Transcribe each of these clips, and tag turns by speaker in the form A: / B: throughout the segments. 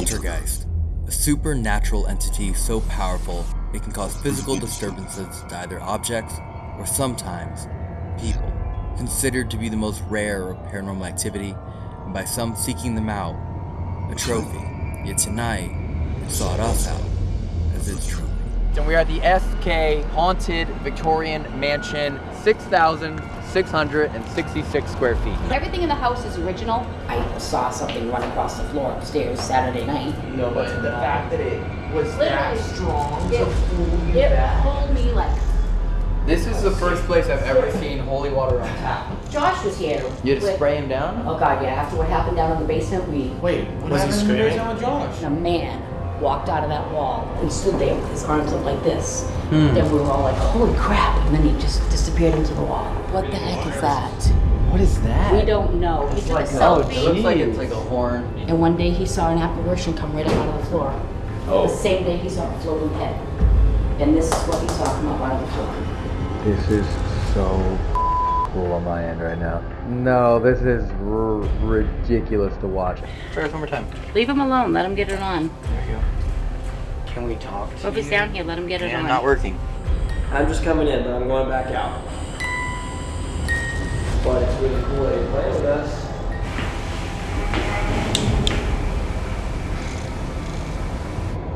A: Poltergeist, a supernatural entity so powerful it can cause physical disturbances to either objects or sometimes people. Considered to be the most rare of paranormal activity, and by some seeking them out, a trophy. Yet tonight, it sought us out as its trophy.
B: And we are at the SK Haunted Victorian Mansion, 6,666 square feet.
C: Everything in the house is original. I saw something run across the floor upstairs Saturday night.
B: No, but the fact that it was
C: Literally,
B: strong
C: It, it pulled me like.
B: This is the first place I've ever seen holy water on tap.
C: Josh was here.
B: You had to
C: with-
B: spray him down?
C: Oh god, yeah. After what happened down in the basement, we
D: Wait, what was he screaming?
B: Josh?
C: a man walked out of that wall and stood there with his arms up like this.
B: Hmm.
C: Then we were all like, holy crap! And then he just disappeared into the wall. What the heck is that?
B: What is that?
C: We don't know. He took a
B: Oh, it looks like it's like a horn.
C: And one day he saw an apparition come right up out of the floor.
B: Oh.
C: The same day he saw a floating head. And this is what he saw come up out of the floor.
E: This is so cool on my end right now. No, this is r- ridiculous to watch.
B: Try this one more time.
C: Leave him alone. Let him get it on.
B: There you go. Can we talk to
C: Or if he's
B: you?
C: down here, let him get it
B: Yeah,
C: on.
B: not working.
F: I'm just coming in, but I'm going back out. But it's really cool that you're playing with us.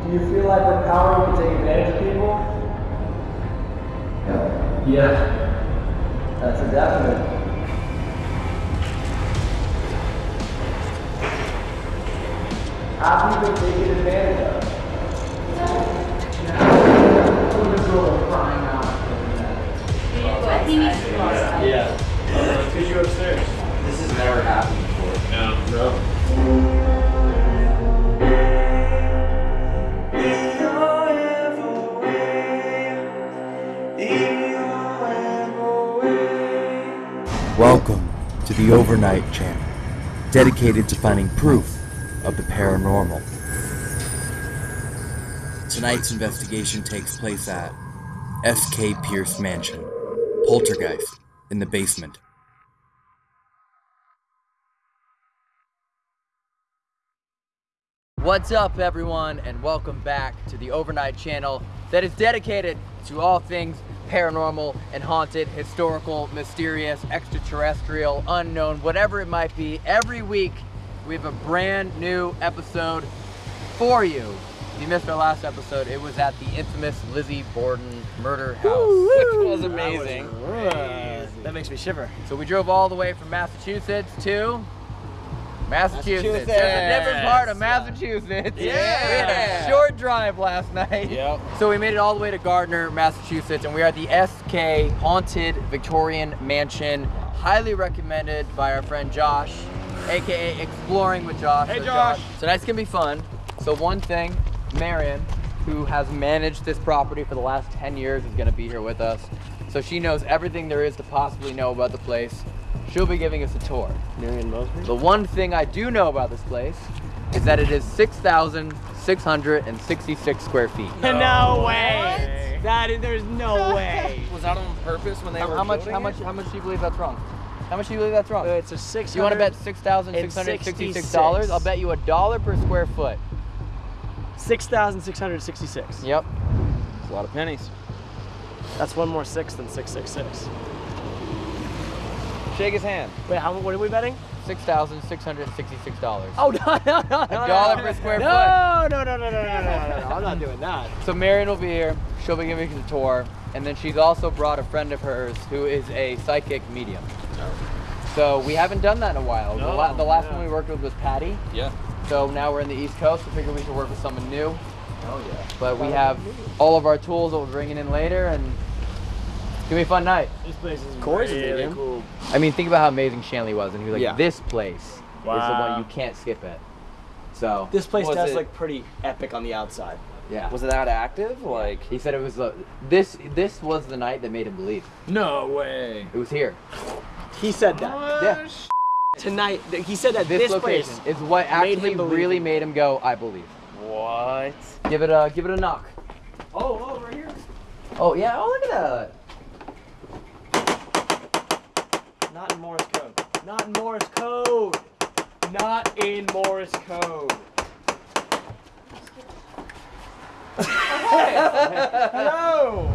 F: Do you feel like with power you can take advantage of people? Yeah. Yeah. That's a definite. Have you been taken advantage of?
C: He needs to go outside.
F: Yeah. Because you're upstairs.
B: This has never happened before.
F: No.
A: Welcome to the Overnight Channel, dedicated to finding proof of the paranormal. Tonight's investigation takes place at S.K. Pierce Mansion, Poltergeist, in the basement.
B: What's up, everyone, and welcome back to the Overnight Channel that is dedicated to all things paranormal and haunted, historical, mysterious, extraterrestrial, unknown, whatever it might be. Every week, we have a brand new episode for you. If you missed our last episode, it was at the infamous Lizzie Borden murder house, which was amazing.
F: That makes me shiver.
B: So we drove all the way from Massachusetts to Massachusetts.
F: Massachusetts.
B: There's a different part of Massachusetts. We had a short drive last night.
F: Yep.
B: So we made it all the way to Gardner, Massachusetts, and we are at the SK Haunted Victorian Mansion. Highly recommended by our friend Josh, aka Exploring with Josh.
F: Hey,
B: So
F: Josh.
B: Tonight's gonna be fun. So one thing, Marion, who has managed this property for the last 10 years, is gonna be here with us. So she knows everything there is to possibly know about the place. She'll be giving us a tour.
F: Marion Mosby?
B: The one thing I do know about this place is that it is 6,666 square feet.
F: No, way. That is, there's no way.
D: Was that on purpose when they
B: How,
D: were
B: how much? How
D: it?
B: much? How much do you believe that's wrong? How much do you believe that's wrong?
F: Uh, it's a six.
B: you want to bet six thousand six hundred sixty-six dollars? I'll bet you a dollar per square foot.
F: six thousand six hundred sixty-six.
B: Yep.
D: It's a lot of pennies.
F: That's one more six than six six six.
D: Shake his hand.
F: Wait, how? What are we betting?
B: Six thousand six hundred sixty-six dollars.
F: Oh no no no!
B: A dollar per square foot.
F: No no no no no no no no! no. I'm not doing that.
B: So Marion will be here. She'll be giving us a tour, and then she's also brought a friend of hers who is a psychic medium. So we haven't done that in a while. the,
F: No,
B: la- the last
F: yeah.
B: one we worked with was Patty.
D: Yeah.
B: So now we're in the East Coast. We figured we should work with someone new.
D: Oh yeah.
B: But we have all of our tools that we're bringing in later, and it's gonna be a fun night.
F: This place is
D: Corey's a
F: really cool.
B: I mean, think about how amazing Shanley was, and he was like,
D: Yeah.
B: "This place is the one you can't skip it." So
F: This place does
D: it-
F: look pretty epic on the outside.
B: yeah,
D: Was it that active? Like.
B: he said it was uh, this. This was the night that made him believe.
D: No way.
B: It was here.
F: He said that
B: Yeah,
F: tonight. th- He said that
B: this,
F: this,
B: location
F: place.
B: is what actually
F: him believe
B: really made him go, "I believe."
D: What?
B: Give it a give it a knock.
F: Oh, oh, right here.
B: Oh yeah. Oh look at that.
F: Not in Morse code. Not in Morse code.
G: Hello.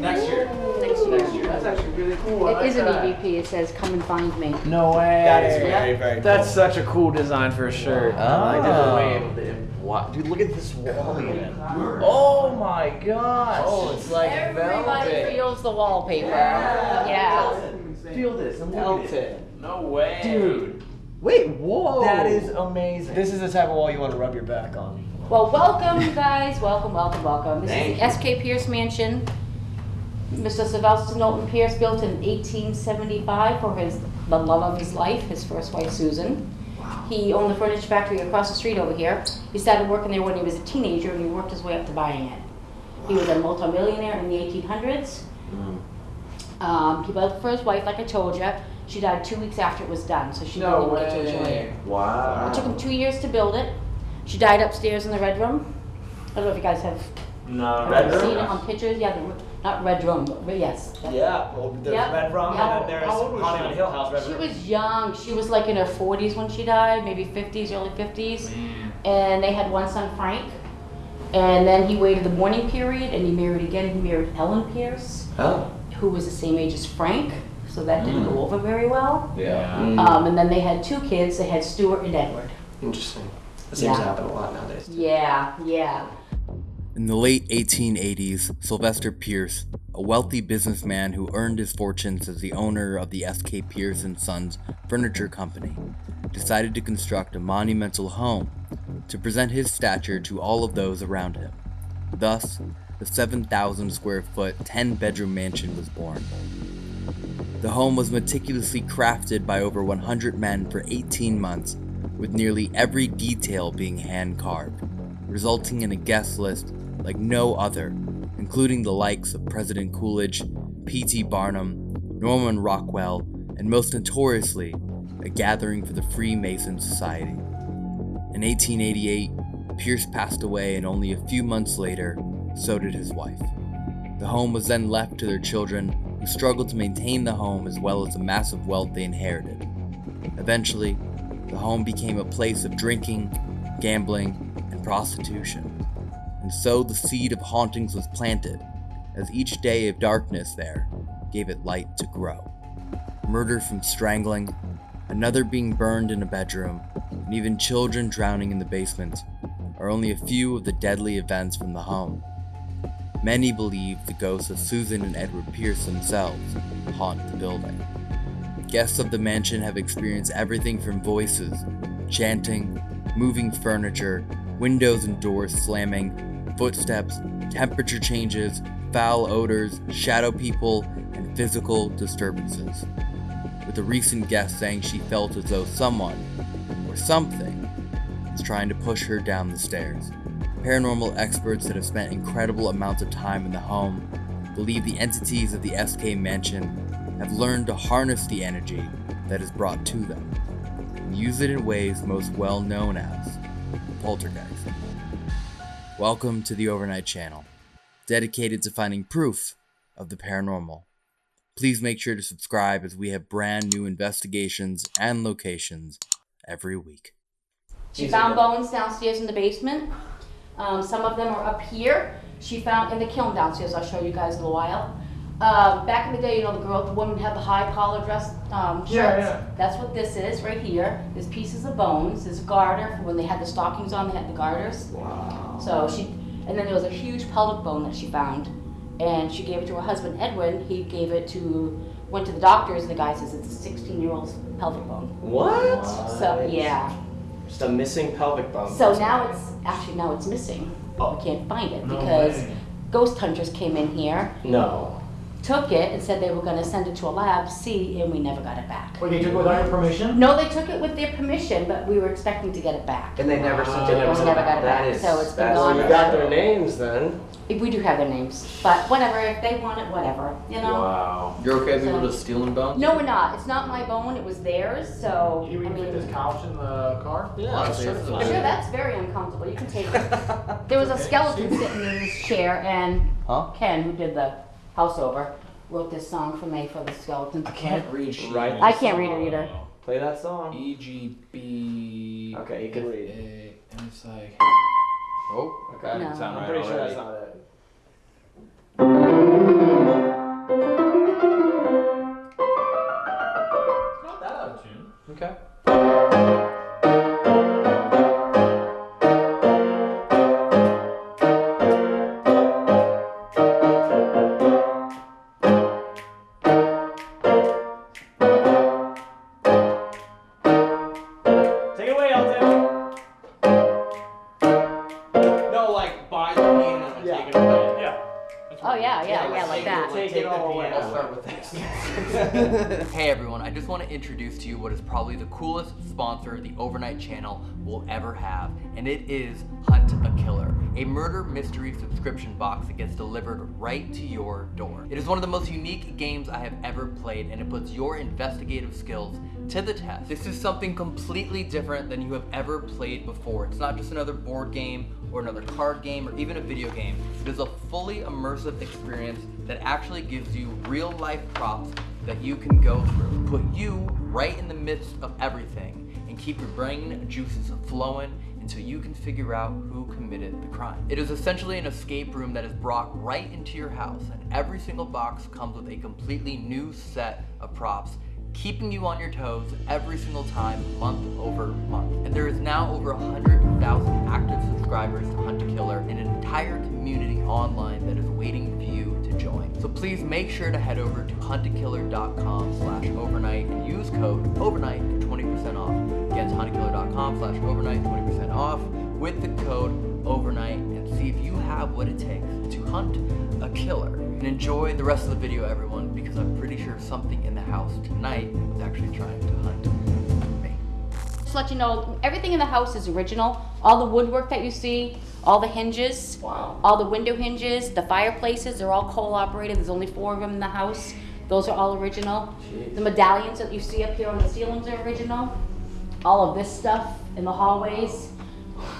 H: Next year.
C: Next year.
H: That's actually really cool.
C: It
H: like
C: is an. EVP. It says, "Come and find me."
G: No way.
H: That is very, very. Cool.
G: That's such a cool design for a shirt. Oh.
F: I like the way Dude, look at this wallpaper.
G: Oh my gosh.
F: Oh, it's like
C: Everybody
F: velvet.
C: feels the wallpaper. Yeah. yeah.
F: Feel this. Melt it.
G: No way.
F: Dude.
G: Wait, whoa.
F: That is amazing.
G: This is the type of wall you want to rub your back on.
C: Well, welcome, you guys. Welcome, welcome, welcome. This
F: Thank
C: is the S.K. Pierce Mansion. Mr. Sylvester Knowlton Pierce built in 1875 for his the love of his life, his first wife Susan. Wow. He owned the furniture factory across the street over here. He started working there when he was a teenager, and he worked his way up to buying it. He was a multimillionaire in the 1800s. Um, he built it for his wife, like I told you. She died two weeks after it was done, so she
H: No
C: didn't even get to enjoy
H: way.
C: it.
F: Wow.
C: It took him two years to build it. She died upstairs in the red room. I don't know if you guys have
F: No,
C: ever seen it on pictures. Yeah, the, not red room, but but yes.
H: Yeah, well, there's
C: Yep.
H: Red Rum
C: Yep.
H: and then there's
G: How old was
H: Hollywood
G: she?
H: Hill House Red
C: She
H: Rum.
C: was young. She was like in her 40s when she died, maybe 50s, early 50s. And they had one son, Frank. And then he waited the mourning period and he married again. He married Ellen Pierce,
F: Oh.
C: who was the same age as Frank. So that didn't go over very well.
F: Yeah.
C: Um, and then they had two kids. They had Stuart and Edward.
D: Interesting. That seems to
C: Yeah.
D: happen a lot nowadays.
C: Yeah, yeah.
B: In the late 1880s, Sylvester Pierce, a wealthy businessman who earned his fortunes as the owner of the S.K. Pierce and Sons Furniture Company, decided to construct a monumental home to present his stature to all of those around him. Thus, the 7,000 square foot, 10 bedroom mansion was born. The home was meticulously crafted by over 100 men for 18 months, with nearly every detail being hand carved, resulting in a guest list like no other, including the likes of President Coolidge, P.T. Barnum, Norman Rockwell, and most notoriously, a gathering for the Freemason Society. In 1888, Pierce passed away, and only a few months later, so did his wife. The home was then left to their children, struggled to maintain the home as well as the massive wealth they inherited. Eventually, the home became a place of drinking, gambling, and prostitution. And so the seed of hauntings was planted, as each day of darkness there gave it light to grow. Murder from strangling, another being burned in a bedroom, and even children drowning in the basement are only a few of the deadly events from the home. Many believe the ghosts of Susan and Edward Pierce themselves haunt the building. Guests of the mansion have experienced everything from voices, chanting, moving furniture, windows and doors slamming, footsteps, temperature changes, foul odors, shadow people, and physical disturbances. With a recent guest saying she felt as though someone, or something, was trying to push her down the stairs. Paranormal experts that have spent incredible amounts of time in the home believe the entities of the SK mansion have learned to harness the energy that is brought to them and use it in ways most well known as poltergeist. Welcome to the Overnight Channel, dedicated to finding proof of the paranormal. Please make sure to subscribe as we have brand new investigations and locations every week.
C: She found bones downstairs in the basement. Um, some of them are up here. She found in the kiln downstairs. I'll show you guys in a while. Um, back in the day, you know, the girl, the woman had the high collar dress um, shirts.
H: Yeah, yeah.
C: That's what this is right here. There's pieces of bones. There's a garter for when they had the stockings on. They had the garters.
D: Wow.
C: So she, and then there was a huge pelvic bone that she found, and she gave it to her husband Edwin. He gave it to, went to the doctors, and the guy says it's a 16 year old's pelvic bone.
D: What?
C: So yeah.
D: Just a missing pelvic bone.
C: So now it's actually now it's missing. Oh. We can't find it
H: No
C: because
H: way.
C: ghost hunters came in here,
D: No.
C: Took it, and said they were going to send it to a lab to see, and we never got it back.
H: Wait, they took it without your permission?
C: No, they took it with their permission, but we were expecting to get it back.
F: And they never sent
C: They
F: it.
C: never got it back,
D: is-
C: so it's been gone.
D: Well, you got their names then.
C: If we do have their names, but whatever. If they want it, whatever. You know.
F: Wow.
I: You're okay with
C: So-
I: people just stealing bones?
C: No, we're not. It's not my bone. It was theirs. So
H: Can you
C: I
H: even fit
C: mean,
H: this couch in the car?
D: Yeah,
I: Honestly,
D: sure.
I: it's
C: sure, that's very uncomfortable. You can take it. There was a skeleton sitting in this chair, and
I: Huh?
C: Ken, who did the house over, wrote this song for me for the Skeleton.
I: I can't read.
D: Right.
C: I can't read it either.
D: Play that song.
I: E G B.
D: Okay, you can read.
I: A- And it's like. Oh. Okay.
C: No.
I: Sound
D: I'm
I: right
D: pretty sure that's not it.
C: Not that
B: out of tune. Okay. Introduce to you what is probably the coolest sponsor the Overnight Channel will ever have, and it is Hunt a Killer, a murder mystery subscription box that gets delivered right to your door. It is one of the most unique games I have ever played, and it puts your investigative skills to the test. This is something completely different than you have ever played before. It's not just another board game or another card game or even a video game. It is a fully immersive experience that actually gives you real life props that you can go through. Put you right in the midst of everything and keep your brain juices flowing until you can figure out who committed the crime. It is essentially an escape room that is brought right into your house and every single box comes with a completely new set of props keeping you on your toes every single time, month over month. And there is now over 100,000 active subscribers to Hunt a Killer and an entire community online that is waiting join. So please make sure to head over to huntakiller.com slash overnight and use code overnight for 20% off. Again, it's huntakiller.com slash overnight, 20% off with the code overnight and see if you have what it takes to hunt a killer. And enjoy the rest of the video, everyone, because I'm pretty sure something in the house tonight is actually trying to hunt.
C: Just let you know, everything in the house is original. All the woodwork that you see, all the hinges,
D: Wow.
C: all the window hinges, the fireplaces, they're all coal operated. There's only four of them in the house. Those are all original. The medallions that you see up here on the ceilings are original. All of this stuff in the hallways,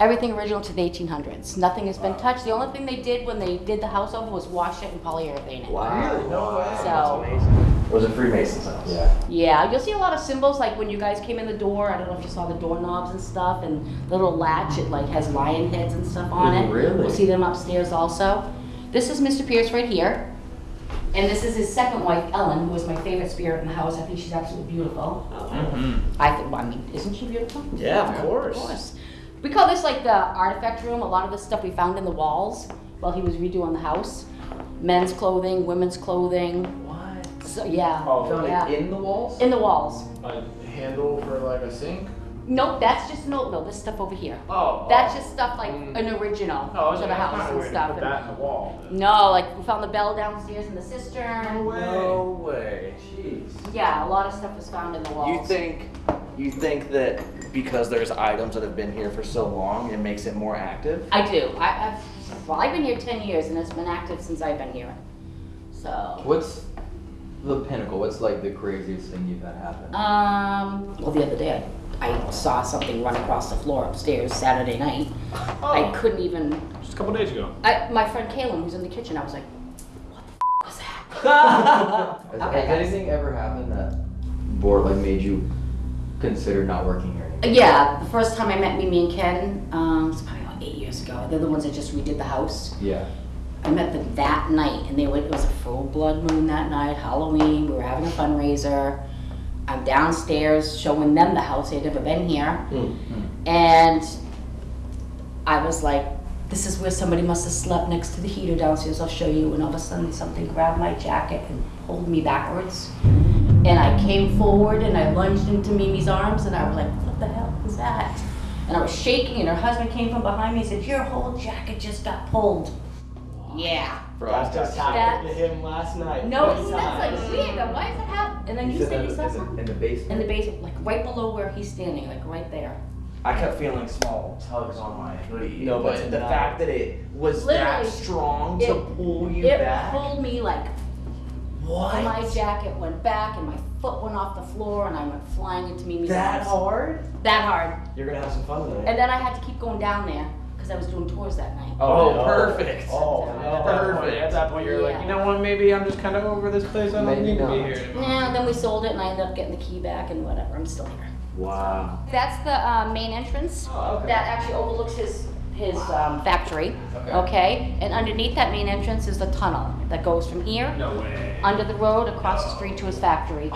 C: everything original to the 1800s. Nothing has been touched. The only thing they did when they did the house over was wash it and polyurethane it.
D: Wow.
F: Really? No way.
C: So-
D: That's amazing. It was a Freemason's house.
J: Yeah.
C: Yeah, you'll see a lot of symbols like when you guys came in the door. I don't know if you saw the doorknobs and stuff, and the little latch. It like has lion heads and stuff on it.
D: Really?
C: We'll see them upstairs also. This is Mr. Pierce right here, and this is his second wife, Ellen, who is my favorite spirit in the house. I think she's absolutely beautiful. Mm-hmm. I think. I mean, isn't she beautiful?
F: Yeah, of course.
C: Of course. We call this like the artifact room. A lot of the stuff we found in the walls while he was redoing the house. Men's clothing, women's clothing.
I: What?
C: So yeah.
F: Oh,
I: Found
C: yeah.
I: it in the walls?
C: In the walls.
I: A handle for like a sink?
C: Nope, that's just no, no, this stuff over here.
I: Oh.
C: That's just stuff like
I: Mm.
C: an original
I: Oh,
C: to
I: okay.
C: the house
I: kinda
C: and stuff.
I: Put that in the wall. then.
C: no, like we found the bell downstairs in the cistern.
D: No way. No way. Jeez.
C: Yeah, a lot of stuff was found in the walls.
D: You think you think that because there's items that have been here for so long, it makes it more active?
C: I do. I, I've, well, I've been here ten years and it's been active since I've been here. So.
K: What's the pinnacle? What's like the craziest thing you've had happen?
C: Um. Well, the other day I, I saw something run across the floor upstairs Saturday night. Oh. I couldn't even.
I: Just a couple days ago.
C: I, my friend Kaylin, who's in the kitchen, I was like, "What the f- was that?"
K: Has,
C: Okay,
K: has anything ever happened that board like made you consider not working here anymore?
C: Yeah, the first time I met Mimi and Ken, um, it's probably about eight years ago. They're the ones that just redid the house.
K: Yeah.
C: I met them that night, and they went. It was a full blood moon that night, Halloween. We were having a fundraiser. I'm downstairs showing them the house. They'd never been here, and I was like, "This is where somebody must have slept next to the heater downstairs. I'll show you." And all of a sudden, something grabbed my jacket and pulled me backwards. And I came forward and I lunged into Mimi's arms, and I was like, "What the hell was that?" And I was shaking, and her husband came from behind me and said, "Your whole jacket just got pulled." Yeah.
F: That just happened to him last night.
C: No,
F: Many
C: it's that's like weird. Though. Why does that happen? And then you said you saw something
K: in the basement.
C: in the basement, like right below where he's standing, like right there.
D: I kept feeling small tugs on my hoodie.
F: No, but
D: but the
F: not-
D: fact that it was that strong to
C: it-
D: pull you
C: It
D: back.
C: pulled me like
D: what?
C: my jacket went back and my foot went off the floor and I went flying into Mimi's
D: that
C: arms.
D: hard?
C: That hard.
F: You're gonna have some fun tonight.
C: And then I had to keep going down there because I was doing tours that night.
D: Oh,
F: no.
D: perfect.
F: Oh,
I: At
F: no.
I: that point, at that point you're like, you know what, maybe I'm just kind of over this place. I don't
K: Maybe
I: need to be here anymore.
C: Yeah, then we sold it and I ended up getting the key back and whatever. I'm still here.
D: Wow.
C: That's the uh, main entrance
F: Oh, okay.
C: that actually overlooks his his um, factory.
G: Okay.
C: Okay. And underneath that main entrance is the tunnel that goes from here
I: No way.
C: under the road across the street to his factory.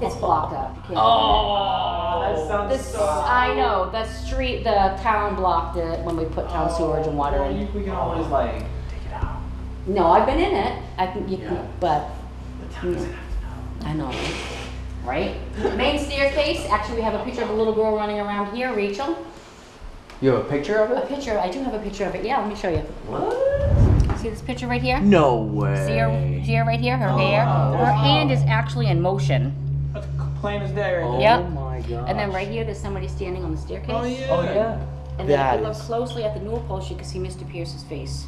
C: It's blocked up. You can't go
F: Oh, that
C: in
F: sounds
C: This,
F: so.
C: I know, the street, the town blocked it when we put town sewage and water
F: Well,
C: in.
F: you- We can always like. Take it out.
C: No, I've been in it. I can, you
F: Yeah.
C: can, but. I know, right? Main staircase, actually, we have a picture of a little girl running around here, Rachel.
G: You have a picture of it?
C: A picture, I do have a picture of it, yeah, let me show you.
F: What?
C: See this picture right here?
G: No way.
C: See her, see her right here, her oh, hair? Her hand is actually in motion.
I: That's plain as day right
G: Oh
C: Yep.
G: my god.
C: And then right here, there's somebody standing on the staircase.
I: Oh yeah.
G: Oh yeah.
C: And then if you look
F: is-
C: closely at the newel post, you can see Mr. Pierce's face.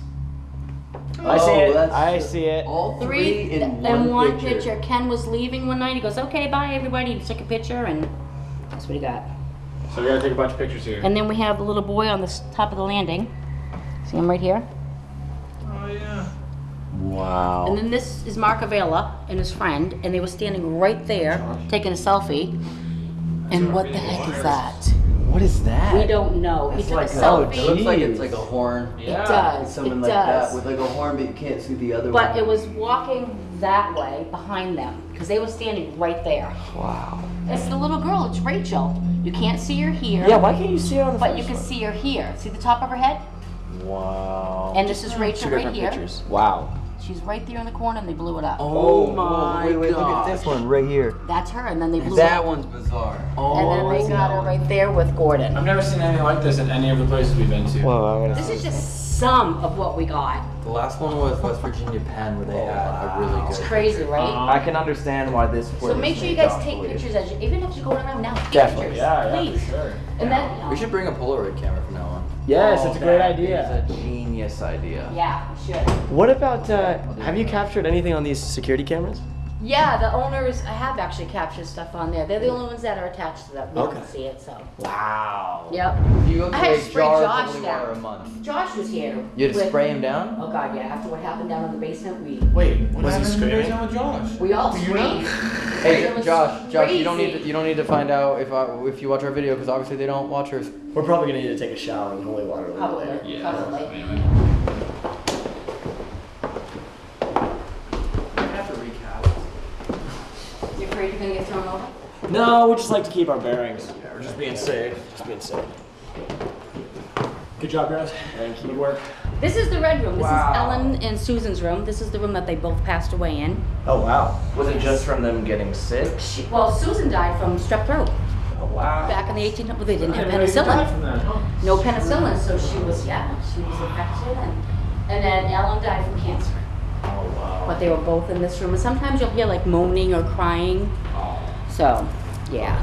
F: Oh, I see
G: Oh,
F: it. I see it.
G: All
C: Three,
G: three in
C: and
G: one,
C: one picture. Ken was leaving one night, he goes, okay, bye everybody, he took a picture and that's what he got.
I: So we gotta take a bunch of pictures here.
C: And then we have the little boy on the top of the landing. See him right here?
I: oh yeah.
G: Wow.
C: And then this is Mark Avila and his friend, and they were standing right there taking a selfie. And what the heck is that?
G: What is that?
C: We don't know. He took a
G: oh, it looks like it's like a horn.
C: it does,
G: Something
C: it
G: like that
C: does.
G: with like a horn, but you can't see the other
C: But
G: one.
C: it was walking that way behind them, because they were standing right there.
G: Wow.
C: It's the little girl, it's Rachel. You can't see her here.
F: Yeah, why can't you see her on the
C: But you can
F: one?
C: see her here. See the top of her head?
F: Wow.
C: And this is Rachel
F: Two
C: right
F: different
C: here.
F: pictures. Wow.
C: She's right there in the corner and they blew it up.
G: Oh, oh
F: my
G: Wait, wait, look at this one right here.
C: That's her, and then they blew it
G: That
C: up.
G: one's bizarre.
C: Oh, And
G: Oh,
C: then they oh, got her right there with Gordon.
I: I've never seen anything like this in any of the places we've been to.
F: Whoa, I'm gonna.
C: This is just some of what we got.
B: The last one was West Virginia Penn, where they had a really good.
C: It's
B: good.
C: crazy, right?
F: I can understand why this. Works.
C: So make sure you guys take pictures as you, even if you go around now, take
F: Definitely,
C: pictures,
I: Yeah, yeah,
C: please.
I: for sure.
C: And then, you
B: We should bring a Polaroid camera from now on.
F: Yes, it's a great idea.
B: It's a genius idea.
C: yeah, we should.
F: What about? Uh, have you captured anything on these security cameras?
C: Yeah, the owners, I have actually captured stuff on there. They're the only ones that are attached to that. We
F: Okay.
C: don't see it, so.
F: Wow.
C: Yep.
B: If you go
C: I had to
B: a
C: spray
B: jar
C: Josh
B: of
C: down.
B: a month.
C: Josh was here.
B: You had to
C: with-
B: spray him down?
C: Oh god, yeah. After what happened down in the basement, we
I: Wait, what
F: Was he
I: happened when you
F: screaming?
I: with Josh?
C: we all
I: Were you
C: screamed.
B: Hey,
C: It
B: Josh, Josh, you don't need to, you don't need to find out if I, if you watch our video because obviously they don't watch ours.
F: We're probably gonna need to take a shower in holy water a little
C: Probably,
F: later.
I: Yeah.
C: probably.
I: Anyway.
C: Afraid you're gonna get thrown over?
F: No, we just like to keep our bearings. Yeah, we're just being safe. Just being safe.
I: Good job, guys.
F: Thank you.
I: Good work.
C: This is the red room. This
F: Wow.
C: is Ellen and Susan's room. This is the room that they both passed away in.
F: Oh wow.
D: Was it just from them getting sick?
C: She, well, Susan died from strep throat
F: Oh wow.
C: back in the 1800s. Well, they didn't have
I: I didn't know you could die
C: penicillin.
I: from that, huh?
C: No penicillin, so she was yeah, she was infected, and and then Ellen died from cancer.
F: Oh wow.
C: But they were both in this room, and sometimes you'll hear like moaning or crying. Oh. So, yeah.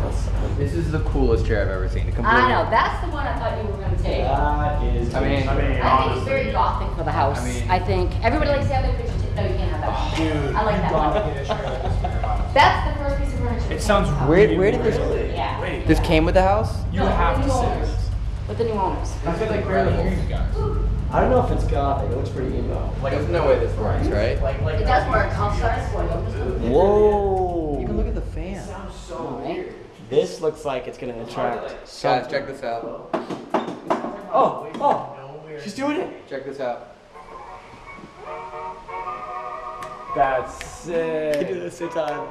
B: This is the coolest chair I've ever seen. It completely-
C: I know that's the one I thought you were gonna take.
F: That is.
B: I mean-
I: I mean,
C: I think it's very gothic for the house.
B: I mean-
C: I think everybody likes to have their picture. No, you can't have that. one.
I: Dude,
C: I like that one. That's the first piece of furniture.
I: It sounds
B: Where,
I: really
B: where did this?
I: weird.
C: Yeah.
I: Wait,
B: This came with the house?
I: you
C: No,
I: have to
C: the new
I: say this.
C: With the new owners.
I: I feel like barely hearing you guys.
F: I don't know if it's gothic. It looks pretty emo.
B: Like, there's no way this works, right?
I: Like, like
C: It does work. I'll start it for you. Just a bit.
F: Whoa.
B: You can look at the fan.
C: Sounds so weird.
F: This looks like it's gonna attract.
B: Guys,
F: Some...
B: check this out.
F: Oh, oh. She's doing it.
B: Check this out.
F: That's sick. You do this same time?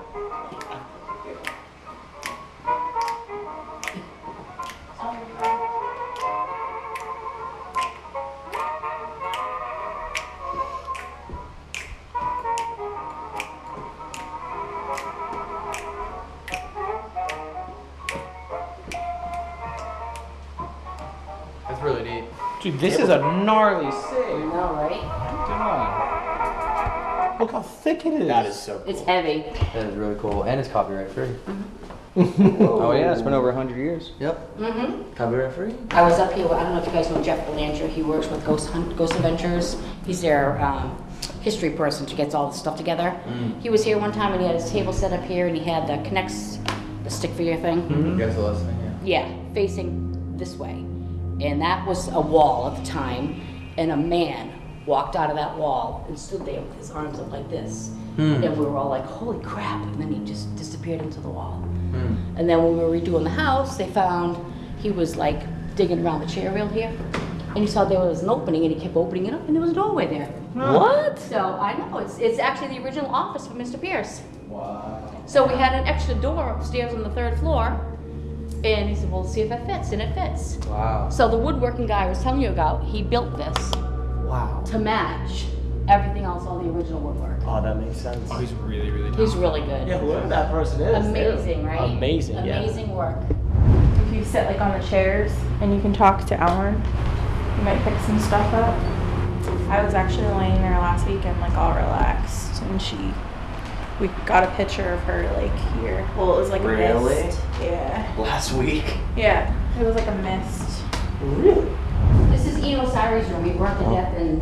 I: Dude, this is a gnarly
C: I
I: save.
C: know, right?
I: Come on. Look how thick it is.
F: That is so cool.
C: It's heavy.
B: That is really cool, and it's copyright free.
G: Oh yeah, it's been over 100 years.
B: Yep.
C: Mm-hmm.
B: Copyright free.
C: I was up here. I don't know if you guys know Jeff Belanger. He works with Ghost Hunt, Ghost Adventures. He's their um, history person. who gets all the stuff together. He was here one time and he had his table set up here and he had the connects, the stick figure thing.
B: You guys are listening, yeah.
C: Yeah, facing this way. And that was a wall at the time. And a man walked out of that wall and stood there with his arms up like this. Hmm. And we were all like, holy crap. And then he just disappeared into the wall. Hmm. And then when we were redoing the house, they found he was like digging around the chair rail here. and he saw there was an opening, and he kept opening it up, and there was a doorway there.
G: What?
C: So I know it's it's actually the original office for Mr. Pierce. Wow. So we had an extra door upstairs on the third floor, and he said, "Well, see if it fits," and it fits.
G: Wow.
C: So the woodworking guy I was telling you about, he built this
F: Wow.
C: to match everything else, all the original woodwork.
F: Oh, that makes sense.
I: Oh, he's really, really
C: He's really good.
F: Yeah, whoever that person is. they're
C: Amazing, right?
F: Amazing, yeah.
C: Amazing work.
L: If you sit like on the chairs and you can talk to Ellen, you might pick some stuff up. I was actually laying there last weekend, like all relaxed, and she, we got a picture of her like here. Well, it was like a
F: Really?
L: mist. Yeah.
F: Last week.
L: Yeah. It was like a mist.
F: Really?
C: This is Eino Saari's room. He burnt to death in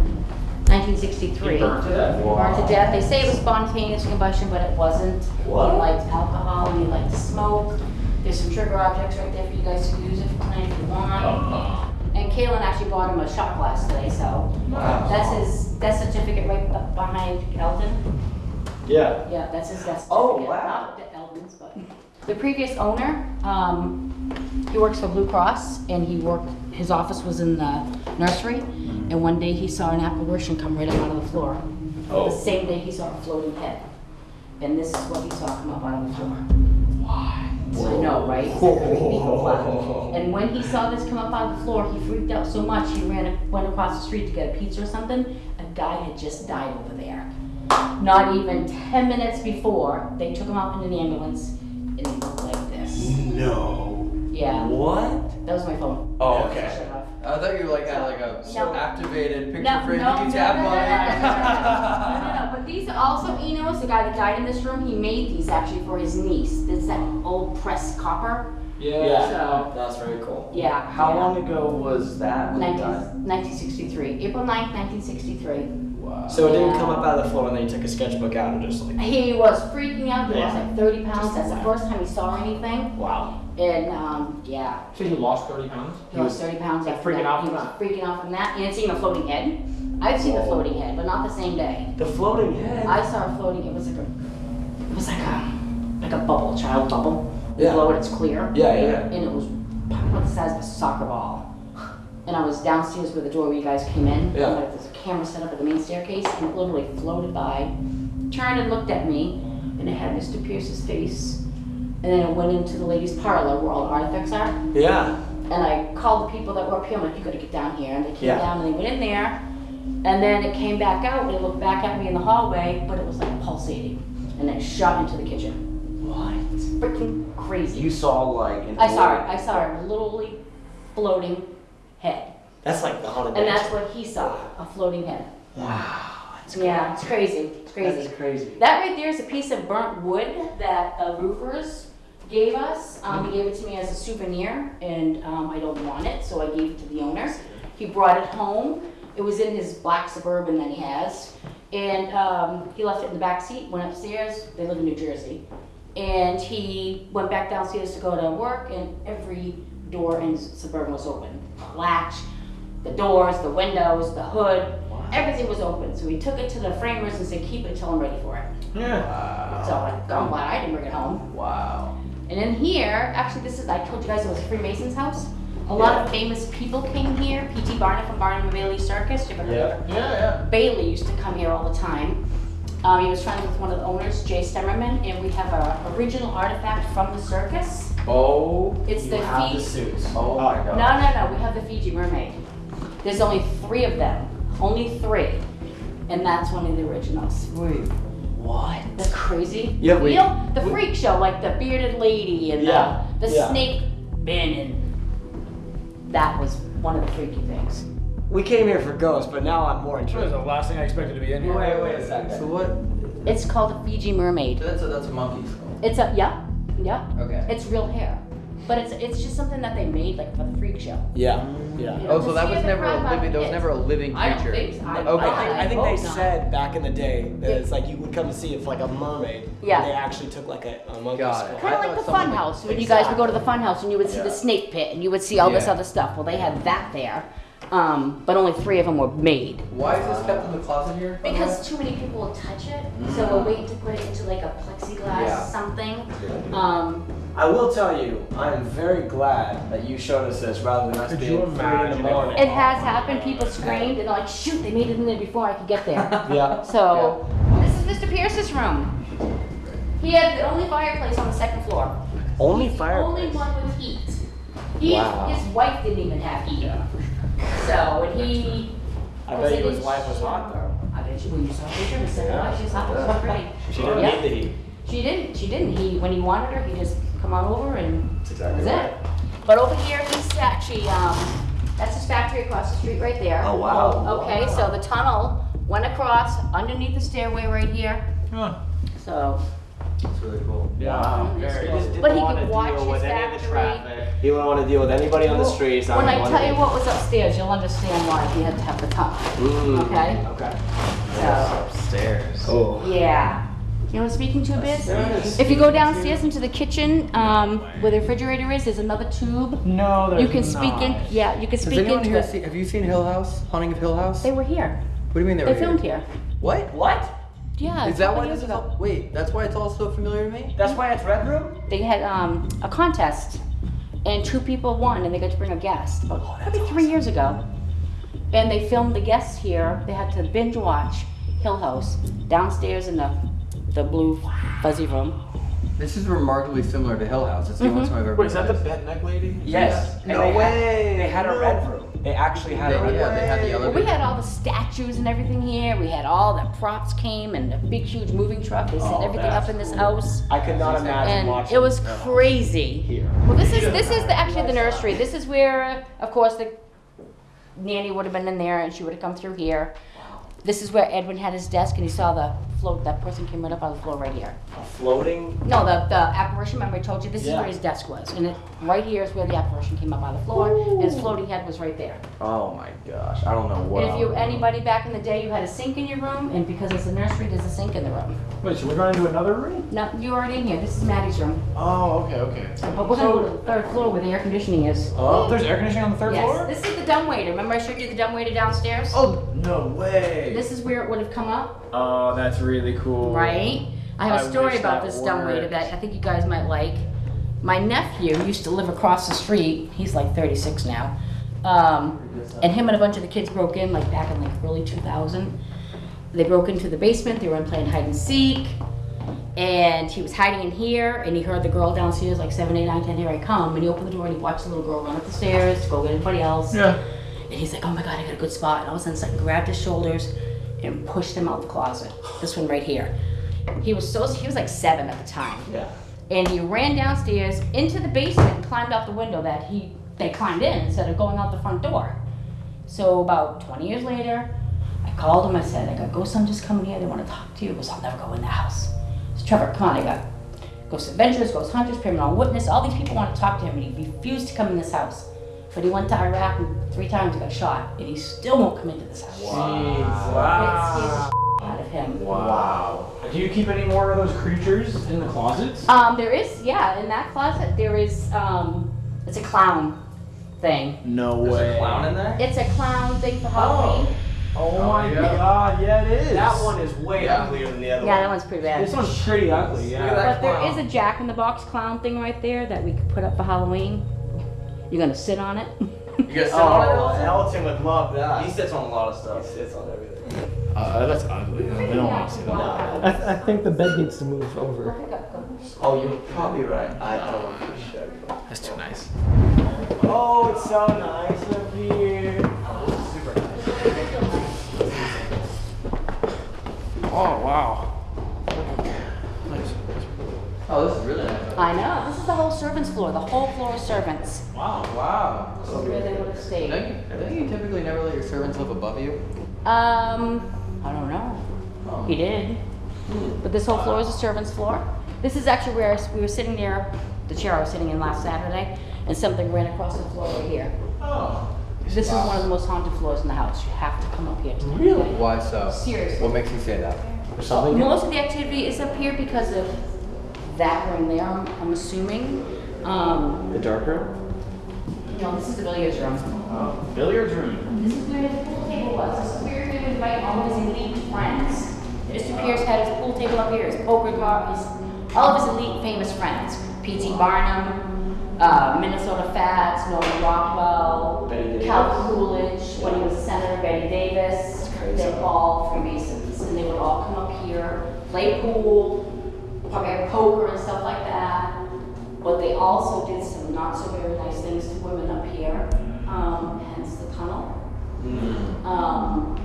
C: 1963.
I: burnt to death?
C: Burnt to death. They say it was spontaneous combustion, but it wasn't.
F: What?
C: He liked alcohol and he liked to smoke. There's some trigger objects right there for you guys to use if you plan if you want. Uh-huh. And Kaylin actually bought him a shot glass today, so
F: Wow.
C: that's his death certificate right up behind Elton.
F: Yeah.
C: Yeah, that's his death certificate.
F: Oh, wow.
C: Not the Eldon's, but. The previous owner, um, he works for Blue Cross and he worked, his office was in the nursery. And one day he saw an apparition come right up out of the floor.
I: Oh.
C: The same day he saw a floating head. And this is what he saw come up out of the floor. Why? I know, right? It's like creepy wow. And when he saw this come up out of the floor, he freaked out so much he ran, went across the street to get a pizza or something. A guy had just died over there. Not even 10 minutes before, they took him out in an ambulance and he looked like this.
F: No.
C: Yeah,
F: What?
C: that was my phone.
F: Oh,
C: Shut
F: okay.
C: it off.
G: I thought you were like had like a
C: No.
G: activated picture
C: No, no,
G: frame
C: no,
G: you
C: no,
G: can
C: no,
G: tap
C: no, no,
G: on.
C: no, no, no, no, but these are also Eino's, the guy that died in this room, he made these actually for his niece. It's that old pressed copper.
I: Yeah.
C: So,
F: That's very cool.
C: yeah.
D: How
C: yeah.
D: long ago was that when he
C: 19,
D: died?
C: 1963, April 9th, 1963.
G: Wow.
F: So it didn't come up out of the floor and then he took a sketchbook out and just like,
C: He was freaking out, he lost like 30 pounds, that's the first time he saw anything.
F: wow.
C: And, um, yeah,
I: So he lost 30 pounds?
C: he lost 30 pounds
F: like,
C: after
F: freaking
C: that.
F: out
C: He
F: from
C: was
F: that.
C: freaking out from that, and seeing a floating head. I've seen the floating head, but not the same day.
F: The floating head.
C: I saw a floating, it was like a, it was like a, like a bubble, child bubble. You
F: Yeah.
C: blow it, it's clear.
F: Yeah, yeah, yeah.
C: And it was about the size of a soccer ball. And I was downstairs where the door where you guys came in.
F: Yeah.
C: And like there's a camera set up at the main staircase and it literally floated by, turned and looked at me, and it had Mr. Pierce's face. And then it went into the ladies' parlor where all the artifacts are.
F: Yeah.
C: And I called the people that were up here, I'm like, you gotta get down here. And they came
F: Yeah.
C: down and they went in there. And then it came back out and it looked back at me in the hallway, but it was like pulsating. And then it shot into the kitchen.
D: What?
C: It's freaking crazy.
D: You saw like an
C: I saw it. I saw it literally floating head.
F: That's like the haunted
C: And
F: mansion.
C: that's what he saw, a floating head.
F: Wow.
C: Yeah, it's crazy. It's crazy.
F: That's crazy.
C: That right there is a piece of burnt wood that uh, roofers gave us. Um, he gave it to me as a souvenir, and um, I don't want it, so I gave it to the owner. He brought it home. It was in his black suburban that he has, and um, he left it in the back seat. Went upstairs. They live in New Jersey, and he went back downstairs to go to work, and every door in his suburban was open. The latch, the doors, the windows, the hood. Everything was open, so we took it to the framers and said, "Keep it till I'm ready for it."
F: Yeah.
C: So like, I'm glad I didn't bring it home.
G: Wow.
C: And in here, actually, this is I told you guys it was a Freemason's house. A lot of famous people came here. P.T. Barnum from Barnum and Bailey Circus. You ever heard of
F: Yeah.
G: Yeah, yeah.
C: Bailey used to come here all the time. Um, he was friends with one of the owners, Jay Stemmerman, and we have a original artifact from the circus.
G: Oh.
C: It's
F: You
C: the
F: have the
C: Fiji.
F: suits.
G: Oh my god.
C: No, no, no. We have the Fiji mermaid. There's only three of them. Only three. And that's one of the originals.
G: Wait.
F: What?
C: That's crazy.
F: Yeah, we-
C: you know, the
F: we-
C: freak show, like the bearded lady and
F: Yeah,
C: the, the
F: yeah.
C: snake man, and that was one of the freaky things.
F: We came here for ghosts, but now I'm more
I: That was
F: interested.
I: the last thing I expected to be in here.
F: Wait, wait a second.
G: So what?
C: It's called a Fiji mermaid.
G: That's a that's a monkey skull.
C: It's a yeah, yeah.
G: Okay.
C: It's real hair, but it's it's just something that they made like for the freak show.
F: Yeah. Yeah.
C: You know,
G: Oh, so that was never a living. That was never a living creature.
C: I don't
G: creature.
C: think so. I-
G: Okay.
F: I think, I think they
C: not.
F: said back in the day that
C: Yeah.
F: it's like you would come to see if like a mermaid.
C: Yeah.
F: And they actually took like a, a monkey
G: Got it.
F: skull.
C: Kind
G: I
C: of like
G: thought
C: the
G: someone
C: fun
G: like-
C: house when you guys would go to the fun house and you would see
G: Yeah.
C: the snake pit and you would see all this other stuff. Well, they had that there, um, but only three of them were made.
G: Why is this kept in the closet here? by the way?
C: Because too many people will touch it, so we're waiting to put it into like a plexiglass
G: Yeah.
C: something. Um,
F: I will tell you, I am very glad that you showed us this rather than us
I: Could
F: being
I: you
F: three in the morning.
C: It has happened. People screamed and they're like, shoot, they made it in there before I could get there.
F: Yeah.
C: So, this is Mr. Pierce's room. He had the only fireplace on the second floor.
F: Only fireplace.
C: Only one with heat. He,
F: Wow.
C: his wife didn't even have heat. So, when he.
F: I
C: was
F: bet his wife was hot though.
C: I bet you, when you saw a picture, said, oh, she's hot, she's pretty.
F: She didn't need the heat.
C: She didn't, she didn't. He, when he wanted her, he just come on over and
F: That's exactly
C: that's
F: right.
C: it. But over here, he's actually, um, that's his factory across the street right there.
F: Oh, wow.
C: Okay, so the tunnel went across underneath the stairway right here. Huh. So,
D: It's really cool.
F: Yeah.
C: It's
F: He
C: cool.
F: just didn't
C: But he
F: want
C: could
F: to
C: watch
F: deal
C: his
F: with any of the
C: factory.
F: traffic. He wouldn't want to deal with anybody on the streets.
C: when I
F: one
C: tell you what was upstairs, you'll understand why he had to have the tunnel.
F: Mm.
C: Okay?
F: Okay.
C: So,
D: Upstairs.
F: Oh.
C: yeah. You know what I'm speaking to a bit?
F: Upstairs.
C: If you go downstairs into the kitchen, um, where the refrigerator is, there's another tube.
F: No, there's
C: You can speak in,
F: not.
C: yeah, you can speak
B: anyone
C: into
B: here
C: it.
B: seen, have you seen Hill House? Haunting of Hill House?
C: They were here.
B: What do you mean they,
C: They
B: were
C: filmed
B: here?
C: here.
B: What?
F: What?
C: Yeah.
B: Is that why
C: years
B: this is
C: ago.
B: all, wait, that's why it's all so familiar to me?
F: That's why it's Red Room?
C: They had um, a contest, and two people won, and they got to bring a guest. About
B: Oh,
C: probably three years ago. And they filmed the guests here. They had to binge watch Hill House downstairs in the the blue fuzzy room.
B: This is remarkably similar to Hill House. It's the
C: Mm-hmm.
B: only time I've ever
I: Wait, is that the
B: been.
I: bent neck lady?
F: Yes. And
B: No
F: they had-
B: way.
F: they had a Red Room. They actually had
B: They-
F: a Red
B: yeah,
F: Room.
B: they had the
C: Well,
B: elevator.
C: we had all the statues and everything here. We had all the props came and the big, huge moving truck. They set
F: Oh,
C: everything up
F: that's
C: in this
F: cool.
C: house.
F: I could not imagine
C: and
F: watching
C: it was
F: Red
C: crazy.
F: here.
C: Well, this is this is the, actually the nursery. This is where, of course, the nanny would have been in there, and she would have come through here. This is where Edwin had his desk, and he saw the float. That person came right up on the floor right here.
F: A floating.
C: No, the the apparition. Remember, I told you this is
F: Yeah.
C: where his desk was, and it, right here is where the apparition came up on the floor, and his floating head was right there.
F: Oh my gosh, I don't know what.
C: and if
F: I
C: you
F: would-
C: anybody back in the day, you had a sink in your room, and because it's a nursery, there's a sink in the room.
I: Wait, so we're going to another room?
C: No, you're already in here. This is Maddie's room,
I: Oh, okay, okay.
C: but we're gonna go to the third floor where the air conditioning is.
I: Oh, there's air conditioning on the third
C: yes,
I: floor?
C: this is the dumbwaiter. Remember I showed you the dumbwaiter downstairs?
I: Oh, no way.
C: This is where it would have come up,
I: Oh, that's really cool.
C: right? I have a
I: I
C: story about
I: that
C: this dumbwaiter
I: worked.
C: that I think you guys might like. My nephew used to live across the street. He's like 36 now. Um, and him and a bunch of the kids broke in like back in like early 2000. They broke into the basement. They were playing hide and seek. And he was hiding in here, and he heard the girl downstairs, like 7, 8, 9, 10, here I come. And he opened the door and he watched the little girl run up the stairs to go get everybody else.
I: Yeah.
C: And he's like, oh my God, I got a good spot. And all of a sudden, something grabbed his shoulders and pushed him out the closet. This one right here. He was so, he was like seven at the time.
F: Yeah.
C: And he ran downstairs into the basement and climbed out the window that he, they climbed in instead of going out the front door. So about 20 years later, I called him. I said, I got ghosts on just coming here. They want to talk to you. He goes, I'll never go in the house. So Trevor, come on. I got ghost adventures, ghost hunters, paranormal witness. All these people want to talk to him, and he refused to come in this house. But he went to Iraq and three times he got shot, and he still won't come into this house.
I: Wow.
C: It scares the out of him.
I: Wow. Do you keep any more of those creatures in the closets?
C: Um, there is, yeah, in that closet there is, um, it's a clown thing.
I: No
D: There's
I: way.
D: a clown in there?
C: It's a clown thing for Halloween.
I: Oh my
B: yeah.
I: god, yeah it is.
F: That one is way
B: Yeah.
F: uglier than the other one.
C: Yeah, that one's pretty bad.
I: This one's pretty ugly,
D: Look
I: yeah.
C: But there
D: clown.
C: is a Jack in the Box clown thing right there that we could put up for Halloween. You're gonna sit on it.
D: You guys sit on it,
F: Oh,
D: Elton?
F: Elton would love that.
D: He sits on a lot of stuff.
F: He sits on everything.
I: Uh, that's ugly. I don't want to see that.
H: I, th- I think the bed needs to move over.
D: Oh, you're probably right. I, I don't want to push that.
I: That's too nice.
F: Oh, it's so nice up here.
I: Oh wow.
B: Oh, this is really nice.
C: I know. This is the whole servants floor. The whole floor is servants.
B: Wow. Wow.
C: This is where they would have stayed.
B: Don't you, don't you typically never let your servants live above you?
C: Um, I don't know.
B: Oh.
C: He did. But this whole floor is a servant's floor. This is actually where we were sitting there, the chair I was sitting in last Saturday, and something ran across the floor right here.
B: Oh.
C: This is one of the most haunted floors in the house. You have to come up here. To
B: Really? Why so?
C: Seriously.
B: What makes you say that?
F: There's something.
C: Most of the activity is up here because of that room there, I'm, I'm assuming. Um,
F: The dark room?
C: no, this is the billiards room.
I: Oh, billiards room.
C: This is where the pool table was. This is where he would invite all of his elite friends. Mr. Pierce had his pool table up here, his poker car, his, all of his elite famous friends P.T. Barnum, uh, Minnesota Fats, Norman Rockwell,
F: Bette Davis.
C: Calvin Coolidge, when he was senator, Bette Davis. They're all Freemasons, and they would all come up here, play pool, play poker and stuff like that. But they also did some not so very nice things to women up here, um, hence the tunnel. Um,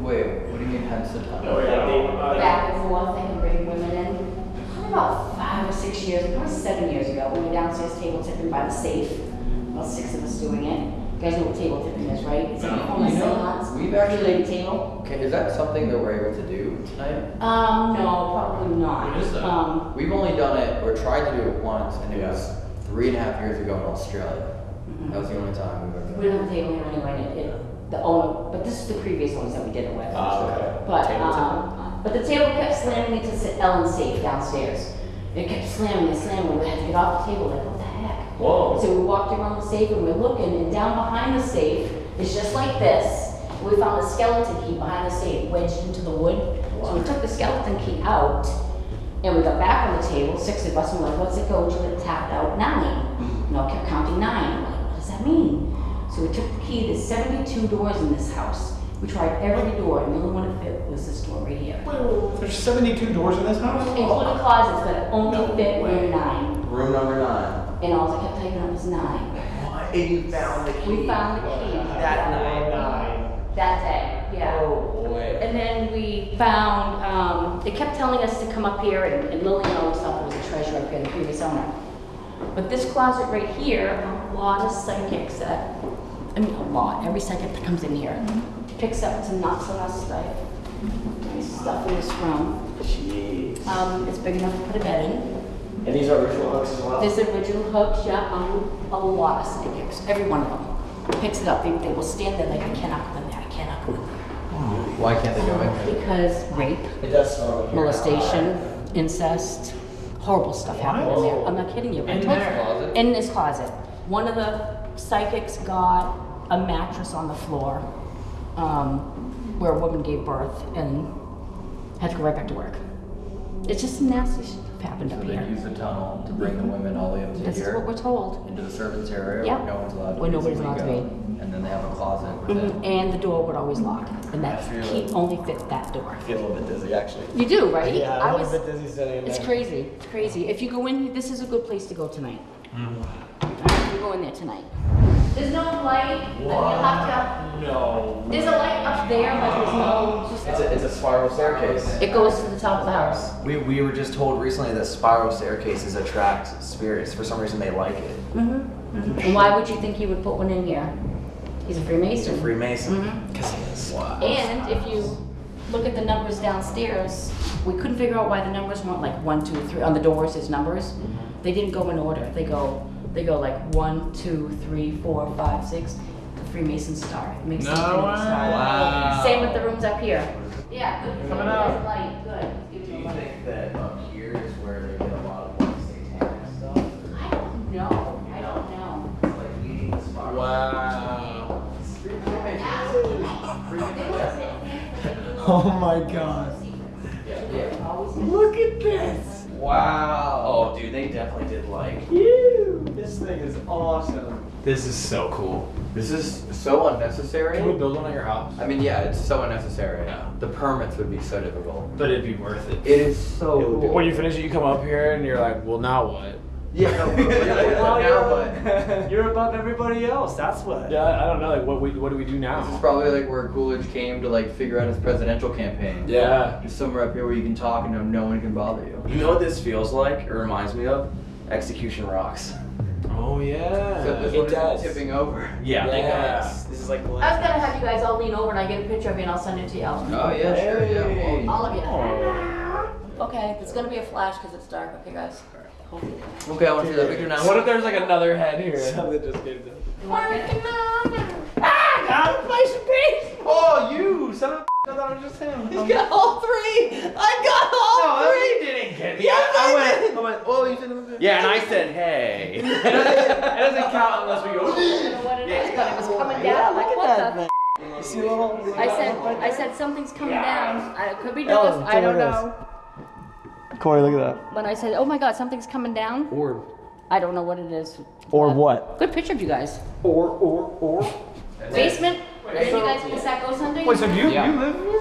G: Wait, what do you mean hence the tunnel?
F: Oh, yeah, they-
C: back and forth, they can bring women in. Probably about five or six years, probably seven years ago, we were downstairs table tipping by the safe. About six of us doing it. You guys know what table tipping is, right? It's like a form of
G: You know,
C: seance.
G: we've actually-
C: Three-legged table.
G: Okay, is that something that we're able to do tonight?
C: Um, no, probably not.
I: What is that?
C: Um,
G: We've only done it, or tried to do it once, and it
F: Yeah.
G: was three and a half years ago in Australia.
C: Mm-hmm.
G: That was the only time we've ever
C: we
G: done
C: don't have a table here anyway, and it, it, the owner, but this is the previous ones that we did it with.
F: Ah, okay.
C: But,
F: Table
C: um, but the table kept slamming into Ellen's safe downstairs. It kept slamming and slamming, we had to get off the table, like, what the heck?
F: Whoa.
C: So we walked around the safe and we're looking, and down behind the safe is just like this. We found a skeleton key behind the safe wedged into the wood. So we took the skeleton key out, and we got back on the table, six of us, and we're like, what's it go to? It tapped out nine. Hmm. And I kept counting nine. I'm like, what does that mean? So we took the key, there's seventy-two doors in this house. We tried every door, and the only one that fit was this door right here.
I: There's 72 doors in this house?
C: Including closets, but only
I: No
C: fit room nine.
G: Room number nine.
C: And all I kept typing up was nine.
D: And you found the key.
C: We found the key.
D: That night.
C: That day, yeah.
D: Oh, boy.
C: And then we found, um, they kept telling us to come up here, and and Lillian always thought there was a treasure up here, the previous owner. But this closet right here, a lot of psychics that, I mean, a lot, every psychic that comes in here picks up some not so nice stuff. Nice stuff in this room.
F: Jeez.
C: Um, it's big enough to put a bed in.
F: And these are original hooks as well?
C: There's original hooks, yeah, um, a lot of psychics, every one of them picks it up. They, they will stand there like, I cannot go in there, I cannot go in there.
G: Why can't they go in here?
C: Because rape,
F: It does smell like
C: molestation, incest, horrible stuff happened in there. I'm not kidding you. I
I: In
C: told-
I: there?
G: Closet?
C: In this closet. One of the psychics got a mattress on the floor, um, where a woman gave birth and had to go right back to work. It's just nasty stuff happened
G: So
C: up
G: they
C: here.
G: use the tunnel to bring the women all the way up to
C: This is what
G: here,
C: we're told.
G: into the servants area
C: Yep.
G: where no one's allowed to
C: Where nobody's
G: we
C: allowed to
G: go,
C: be.
G: And then they have a closet
C: Mhm. And the door would always lock, and that
F: I feel
C: key
F: it.
C: only fit that door.
F: I feel a little bit dizzy, actually.
C: You do, right?
F: Yeah,
C: I
F: I'm a
C: was-
F: little bit dizzy sitting in
C: It's crazy. It's crazy. If you go in, this is a good place to go tonight.
F: Mm-hmm.
C: You go in there tonight. There's no light. I mean, you'll have
F: No.
C: There's a light up there, but there's no. Just,
D: It's a, it's a spiral staircase.
C: it goes to the top of the house.
D: We, we were just told recently that spiral staircases attract spirits. For some reason, they like it.
C: Mm-hmm. And why would you think he would put one in here? He's a
D: He's
C: Freemason.
D: a Freemason.
C: Mhm.
D: Because he is. Wow.
C: And if you look at the numbers downstairs, we couldn't figure out why the numbers weren't like one, two, three on the doors. His numbers, they didn't go in order. They go, they go like one, two, three, four, five, six. The Freemason star. It makes
I: No
C: something
I: way.
C: with star.
G: Wow.
C: Same with the rooms up here. Yeah, good.
I: Coming
C: good
I: out.
C: Light, good. Give
D: Do you
C: a
D: think that up here is where they get a lot of like satanic stuff?
C: I don't know. I don't know.
D: It's like leading the spiral.
I: Wow.
H: Oh my god.
C: Look
H: at this.
D: Wow. Oh, dude, they definitely did like.
H: You. This thing is awesome.
I: This is so cool.
G: This is so unnecessary.
I: Can we build one at your house?
G: I mean, yeah, it's so unnecessary.
I: Yeah.
G: The permits would be so difficult.
I: But it'd be worth it.
G: It is so. difficult.
I: When you finish it, you come up here and you're like, well, now what?
G: Yeah, no, but, yeah, yeah,
H: Well,
G: now what?
H: you're, you're above everybody else. That's what.
I: Yeah, I don't know. Like, what we, what do we do now?
G: This is probably like where Coolidge came to like figure out his presidential campaign.
I: Yeah.
G: Just somewhere up here where you can talk and no, no one can bother you.
F: You know what this feels like? It reminds me of? Execution Rocks.
I: Oh yeah.
G: Except this
H: It
G: one
H: does.
G: is tipping over.
F: Yeah.
I: Yeah.
H: This is like the
C: I was gonna have you guys all lean over and I get a picture of you and I'll send it to y'all.
G: Oh yeah, sure, yeah. Well,
C: All of you. Okay, it's gonna be a flash because it's dark. Okay, guys. Hopefully.
G: okay, I want to see that picture now.
I: What if there's like another head here?
H: Something just came to.
C: You want it?
F: Ah, oh, you! Son of a I thought it was just him.
G: He's got all three. I got all
F: No,
G: three.
F: you didn't get me. I, I went, I went, oh, you said Yeah, and I said, hey.
I: it doesn't count unless we go.
C: I don't know what it is, but it was coming down. Like, what the?
H: You see a little.
C: I said, I said something's coming down. I- It could be
H: Ellen,
C: North. I don't
H: her
C: know.
F: Corey, look at that.
C: When I said, oh my God, something's coming down,
F: Or
C: I don't know what it is.
F: or
C: Uh,
F: what?
C: Good picture of you guys.
F: Or or or.
C: Basement? Are you guys in Sacco Sunday?
I: Wait, so do you,
G: Yeah.
I: you live here?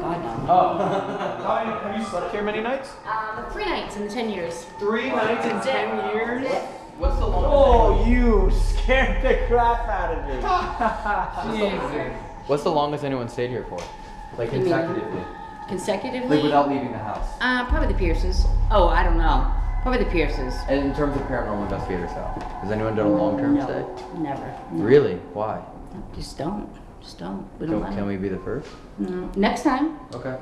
C: God, no.
I: How many, have you slept here many nights?
C: Um, three nights in 10 years.
I: Three nights in ten years?
G: What's the longest?
F: Oh, you scared the crap out of me. Jesus.
G: What's the longest anyone stayed here for? Like consecutively,
C: Consecutively?
G: like without leaving the house.
C: Uh, probably the Pierces. Oh, I don't know. Probably the Pierces.
G: And in terms of paranormal investigators, style, has anyone done a long-term stay?
C: Never. No.
G: Really? Why?
C: Just don't. Just don't. We don't
G: Can,
C: let
G: can we be the first?
C: No. Next time.
G: Okay.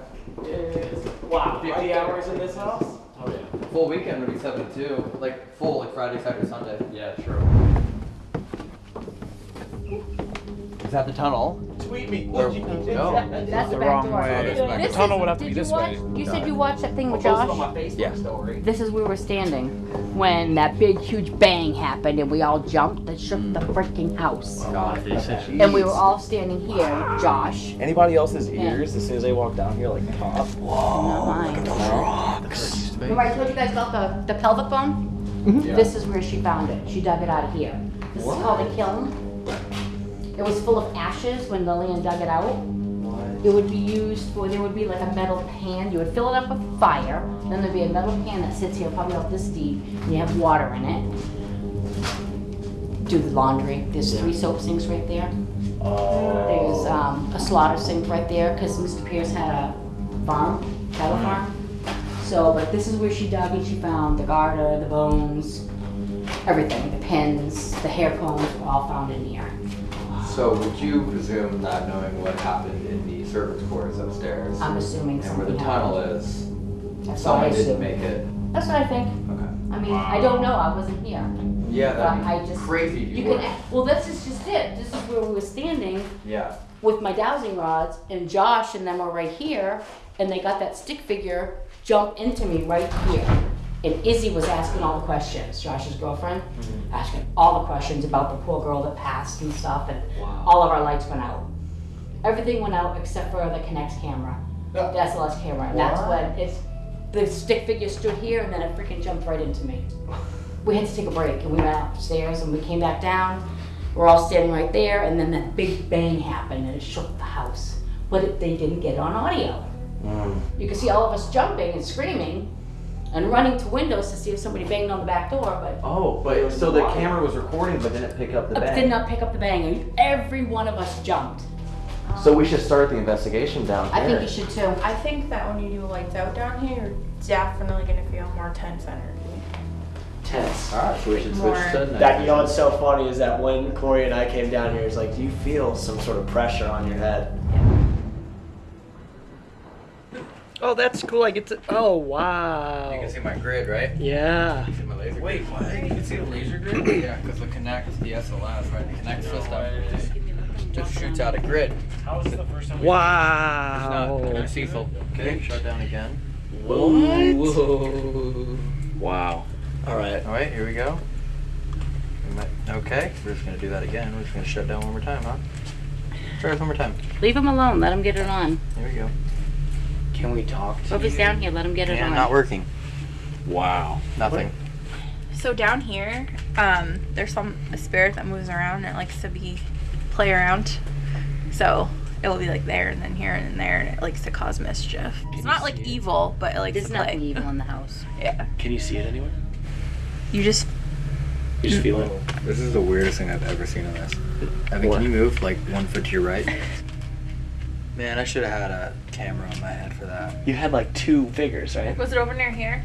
F: Wow, 50 hours in this house? Oh yeah.
G: Full weekend would be seven to two, like full, like Friday, Saturday, Sunday. Yeah, sure. Is that the tunnel?
F: Tweet me.
G: Or-
F: What'd you
G: no.
C: That's the,
I: the wrong
C: door.
I: way.
C: This
I: The
C: is-
I: tunnel would have to be this
C: watch-
I: way.
C: You said you watched that thing with
F: Post it on my
C: Josh?
F: Facebook
G: Yeah.
F: story.
C: This is where we're standing when that big, huge bang happened and we all jumped and shook the freaking house.
G: Got it.
C: And we were all standing here, Josh,
F: Anybody else's
C: Yeah.
F: ears as soon as they walk down here like pop?
C: not mine. Remember I told you guys about the, the pelvic bone?
G: Yeah.
C: This is where she found it. She dug it out of here. This is called a kiln. It was full of ashes when Lillian dug it out. It would be used for, there would be like a metal pan, you would fill it up with fire, then there'd be a metal pan that sits here probably about this deep, and you have water in it. Do the laundry, there's three soap sinks right there. There's um, a slaughter sink right there, because Mr. Pierce had a farm, cattle farm. So, but this is where she dug and she found the garter, the bones, everything, the pins, the hair combs were all found in here.
G: So would you presume not knowing what happened in the servants' quarters upstairs?
C: I'm assuming
G: and where the tunnel
C: happened.
G: is,
C: That's what I
G: someone didn't
C: assume.
G: make it.
C: That's what I think.
G: Okay.
C: I mean, I don't know, I wasn't here.
G: Yeah,
C: But
G: that'd
C: I
G: be
C: just.
G: crazy if you,
C: You
G: were.
C: can, well, this is just it. This is where we were standing
G: Yeah.
C: with my dowsing rods and Josh and them are right here and they got that stick figure jump into me right here. And Izzy was asking all the questions, Josh's girlfriend, mm-hmm. asking all the questions about the poor girl that passed and stuff and all of our lights went out. Everything went out except for the Kinect camera, the SLS camera, and that's when it's, the stick figure stood here and then it freaking jumped right into me. We had to take a break and we went upstairs and we came back down. We're all standing right there and then that big bang happened and it shook the house. But it, they didn't get it on audio. Mm. You could see all of us jumping and screaming and running to windows to see if somebody banged on the back door, but
D: Oh, but so the camera was recording, but didn't pick up the
C: uh, Did not pick up the bang. And every one of us jumped.
D: So we should start the investigation down here.
C: I think you should too.
L: I think that when you do lights out down here, you're definitely gonna feel more tense energy.
D: Tense. All right, so we should switch
L: More-
D: to night
F: That you know
D: vision.
F: what's so funny is that when Corey and I came down here, it's like, do you feel some sort of pressure on your head? Oh, that's cool. I get to. Oh, wow.
G: You can see my grid, right?
F: Yeah.
G: You see my laser Wait, what? You can see the laser grid? yeah, because the Kinect, the SLS, right? The Kinect system just, just shoots out a grid.
I: How was the first time we
F: Wow.
G: No, Cecil. Okay, shut down again.
F: Whoa. Wow. All right.
G: All right, here we go. Okay, we're just gonna do that again. We're just gonna shut down one more time, huh? Try this one more time.
C: Leave him alone. Let him get it on.
G: Here we go.
F: Can we talk to
C: Well, if he's down here, let him get it
G: Yeah,
C: on.
G: not working.
F: Wow.
G: Nothing.
L: So down here, um, there's some a spirit that moves around and it likes to be play around. So it will be like there and then here and then there, and it likes to cause mischief. It's not like evil, but it likes
C: There's
L: to play.
C: nothing evil in the house.
L: Yeah.
F: Can you see it anywhere?
L: You just
F: You just feel it.
B: This is the weirdest thing I've ever seen on this. Evan,
F: What?
B: can you move like one foot to your right? Man, I should have had a camera on my head for that.
F: You had like two figures, right?
L: was it over near here?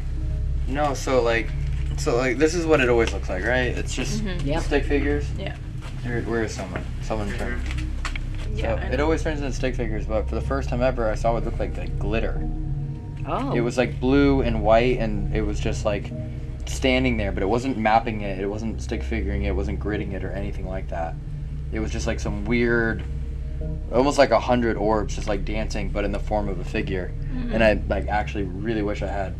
B: No, so like, so like, this is what it always looks like, right? It's just mm-hmm.
C: Yep.
B: stick figures.
L: Yeah.
B: Where, where is someone? Someone turn.
L: Yeah.
B: So it always turns into stick figures, but for the first time ever, I saw what looked like like glitter.
C: Oh.
B: It was like blue and white, and it was just like standing there, but it wasn't mapping it. It wasn't stick figuring it. It wasn't gridding it or anything like that. It was just like some weird, almost like a hundred orbs, just like dancing, but in the form of a figure. And I like actually really wish I had.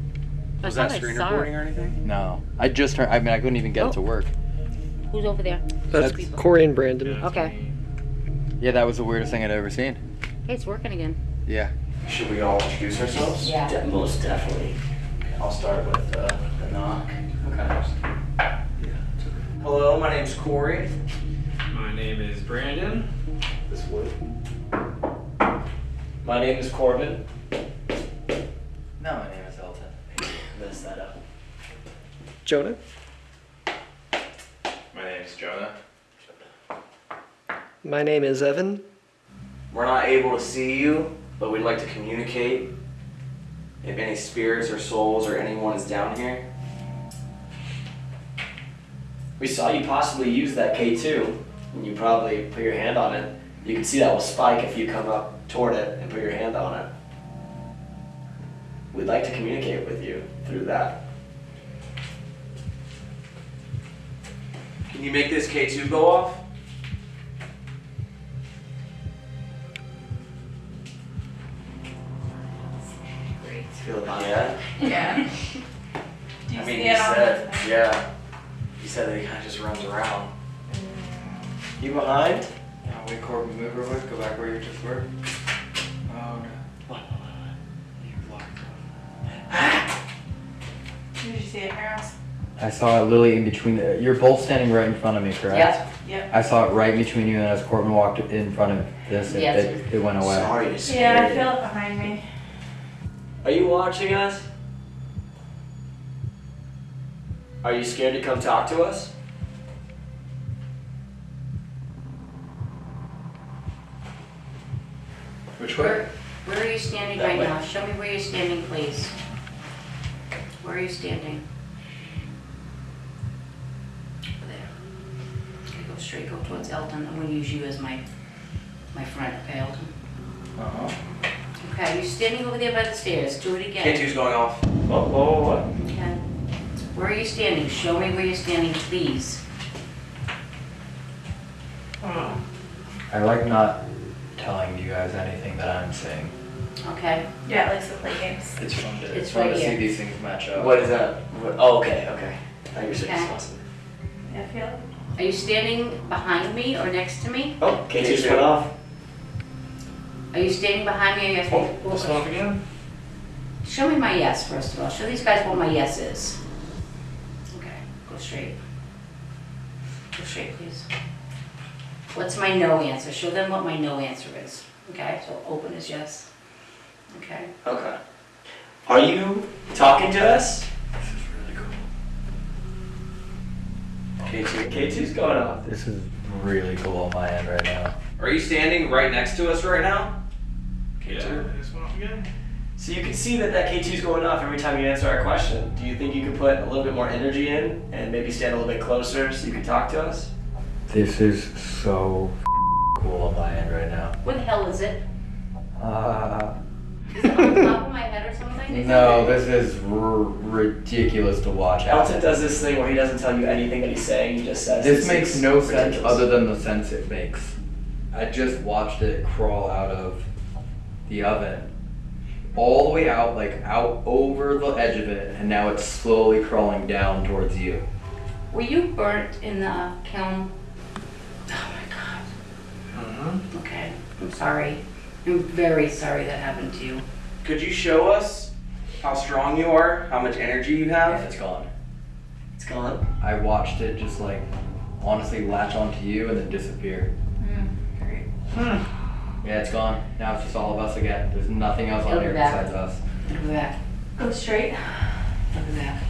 C: Was that screen recording
F: or anything?
B: No, I just turned. I mean, I couldn't even get it to work.
C: Who's over there?
F: That's Corey and Brandon.
C: Okay.
B: Yeah, that was the weirdest thing I'd ever seen.
C: Hey, it's working again.
B: Yeah.
D: Should we all introduce ourselves?
C: Yeah.
F: most definitely.
D: I'll start with uh, the knock. Okay. Hello, my name's Corey.
M: My name is Brandon.
F: This wood. My name is Corbin.
D: No, my name is Elton.
F: Mess that up.
H: Jonah?
M: My name is Jonah.
H: My name is Evan.
D: We're not able to see you, but we'd like to communicate if any spirits or souls or anyone is down here.
F: We saw you possibly use that K2, and you probably put your hand on it. You can see that will spike if you come up toward it and put your hand on it. We'd like to communicate with you through that.
D: Can you make this K2 go off?
F: Feel the vibe.
D: Yeah.
L: Yeah. Do you
D: I mean,
L: see
D: he
L: it
D: said, yeah. He said that he kind of just runs around.
F: You behind?
G: Yeah, wait, Corbin, move real quick. Go back where you just were. Oh, no. You blocked
L: Did you see it, Harris?
B: I saw it literally in between. The, you're both standing right in front of me, correct?
C: Yep.
L: Yep.
B: I saw it right between you, and as Corbin walked in front of this, it,
C: Yes.
B: it, it went away.
F: Sorry to
L: Yeah, I feel it behind me.
F: Are you watching us? Are you scared to come talk to us?
D: Which
C: Where, where are you standing
F: That
C: right
F: way.
C: now? Show me where you're standing, please. Where are you standing? There. Okay, go straight, go towards Elton. I'm gonna use you as my, my friend, okay, Elton?
D: Uh-huh.
C: Okay, you're standing over there by the stairs. Do it again.
D: K2's going off.
F: Whoa, whoa, whoa,
C: Okay. Where are you standing? Show me where you're standing, please.
B: I like not telling you guys anything that I'm seeing.
C: Okay?
L: Yeah, it likes to play games.
B: It's fun to,
C: It's
B: fun
C: right
B: to see
C: here.
B: these things match up.
F: What is that? What, oh, okay, okay. I you're saying
C: Okay.
F: awesome.
L: Yeah, I feel.
C: Are you standing behind me or next to me?
F: Oh, K2's went off.
C: Are you standing behind me or yes?
M: Oh, this off again?
C: Show me my yes, first of all. Show these guys what my yes is. Okay, go straight. Go straight, please. What's my no answer? Show them what my no answer is. Okay, so open is yes. Okay.
F: Okay. Are you talking to us?
B: This is really cool.
F: K2. K2's going off.
B: This is really cool on my end right now.
D: Are you standing right next to us right now?
M: Yeah, this one off again?
F: So you can see that that K2's going off every time you answer our question. Do you think you could put a little bit more energy in and maybe stand a little bit closer so you can talk to us?
B: This is so cool on my end right now.
C: What the hell is it?
B: Uh,
C: Is it on the top of my head or something?
B: no, this is r- ridiculous to watch.
F: Elton does this thing where he doesn't tell you anything that he's saying, he just says
B: This makes
F: it's
B: no sense other than the sense it makes. I just watched it crawl out of the oven, all the way out, like out over the edge of it, and now it's slowly crawling down towards you.
C: Were you burnt in the kiln? Oh my god.
M: Mm-hmm.
C: Okay, I'm sorry. I'm very sorry that happened to you.
D: Could you show us how strong you are, how much energy you
B: And
D: have?
B: it's gone.
F: It's gone.
B: I watched it just like honestly latch onto you and then disappear.
L: Great.
B: Yeah, it's gone. Now it's just all of us again. There's nothing else on
C: It'll
B: here
C: be back.
B: besides us.
C: Look at that.
L: Go straight.
C: Look at that.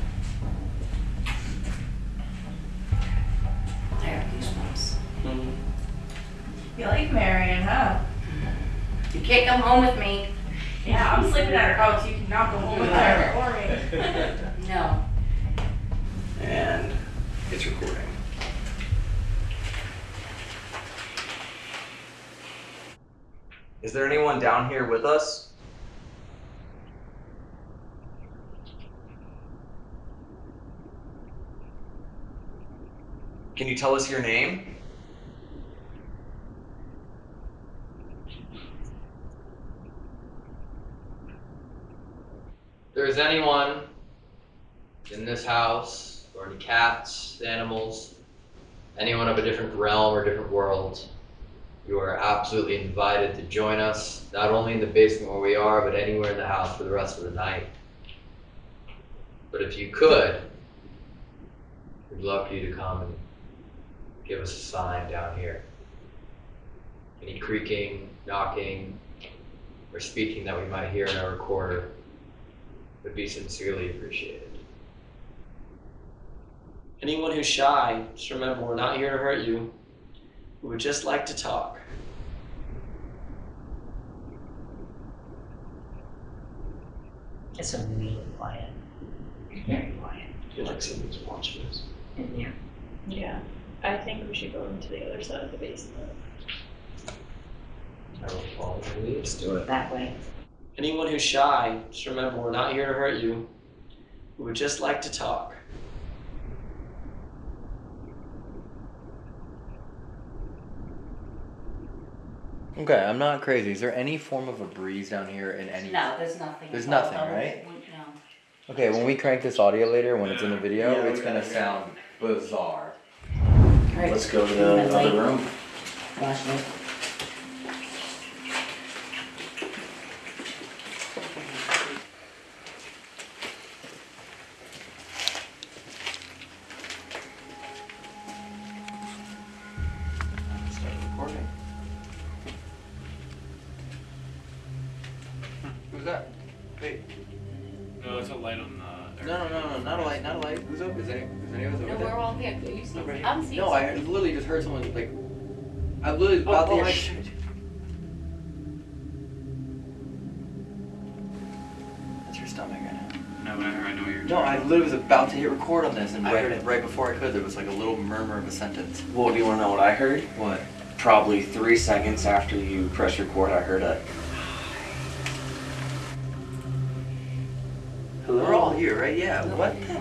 C: I have goosebumps.
F: Mhm.
L: You like Marion, huh?
C: You can't come home with me.
L: Yeah, I'm sleeping at her house. You cannot go home with her or me.
C: No.
D: And it's recording. Is there anyone down here with us? Can you tell us your name?
G: If there's anyone in this house, or any cats, animals, anyone of a different realm or different world, you are absolutely invited to join us, not only in the basement where we are, but anywhere in the house for the rest of the night.
E: But if you could, we'd love for you to come and give us a sign down here. Any creaking, knocking, or speaking that we might hear in our recorder would be sincerely appreciated.
F: Anyone who's shy, just remember we're not here to hurt you. We would just like to talk.
N: It's a really quiet. Very quiet.
F: feel like someone's watching us.
N: Yeah.
L: Yeah. I think we should go into the other side of the basement.
E: I will follow the lead.
F: Let's do it.
N: That way.
F: Anyone who's shy, just remember we're not here to hurt you. We would just like to talk.
B: Okay, I'm not crazy. Is there any form of a breeze down here in any?
C: No, there's nothing.
B: There's nothing,
C: other-
B: right?
C: No.
B: Okay, when we crank this audio later, when it's in the video,
F: Yeah,
B: it's gonna
F: gotta-
B: sound bizarre.
C: Alright.
F: Let's go to the other room.
C: Flashlight.
B: Could, there was like a little murmur of a sentence.
F: Well, do you want to know what I heard?
B: What?
F: Probably three seconds after you press record, I heard a. Hello?
B: We're all here, right? Yeah. What? the-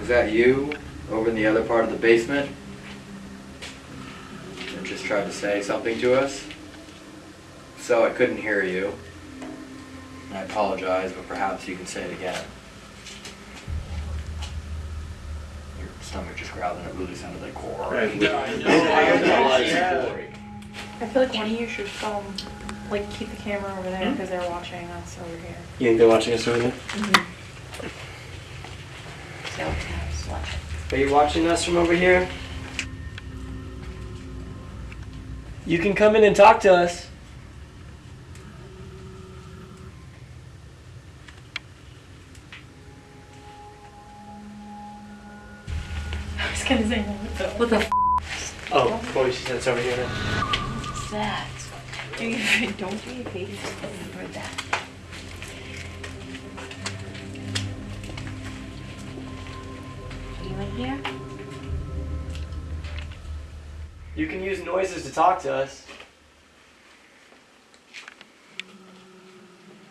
B: Is that you over in the other part of the basement? Just tried to say something to us? So I couldn't hear you. And I apologize, but perhaps you can say it again. Your stomach just growled and it really sounded like core.
M: I know.
L: I feel like one of you should film, like keep the camera over there hmm? because they're watching us over here.
F: You think they're watching us over there? Mm-hmm.
C: Cell tabs, watch.
F: Are you watching us from over here? You can come in and talk to us.
L: Gonna say what the.
C: What the f
F: Oh, boy, she said it's over here now.
C: is that?
L: Do you, don't do your face.
C: I heard that. Are you in here?
F: You can use noises to talk to us.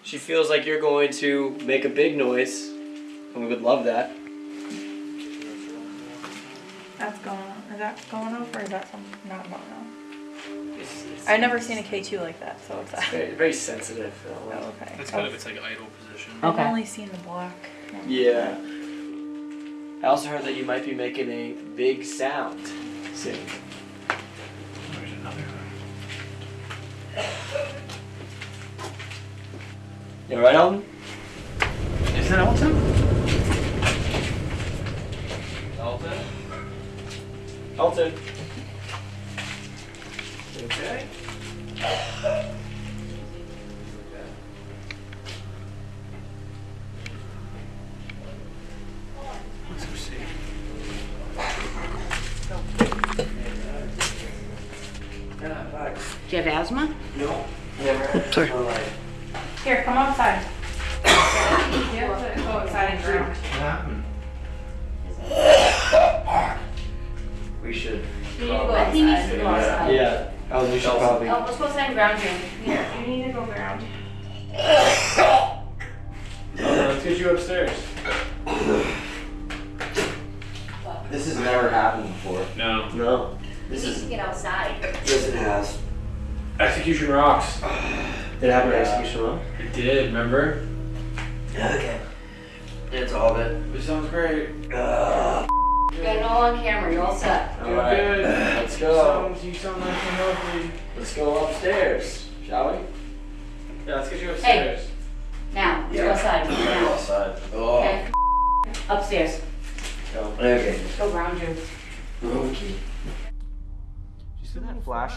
F: She feels like you're going to make a big noise, and we would love that.
L: That going off or is that something not going on?
F: It's, it's,
L: I've never seen a K2 like that, so what's
F: it's very, very sensitive.
L: Uh, oh, okay.
M: That's kind of oh. its like idle position.
C: Okay.
L: I've only seen the black. one.
F: Yeah. I also heard that you might be making a big sound soon.
M: There's another.
F: You alright, Alton?
M: Is that Alton?
F: Alton.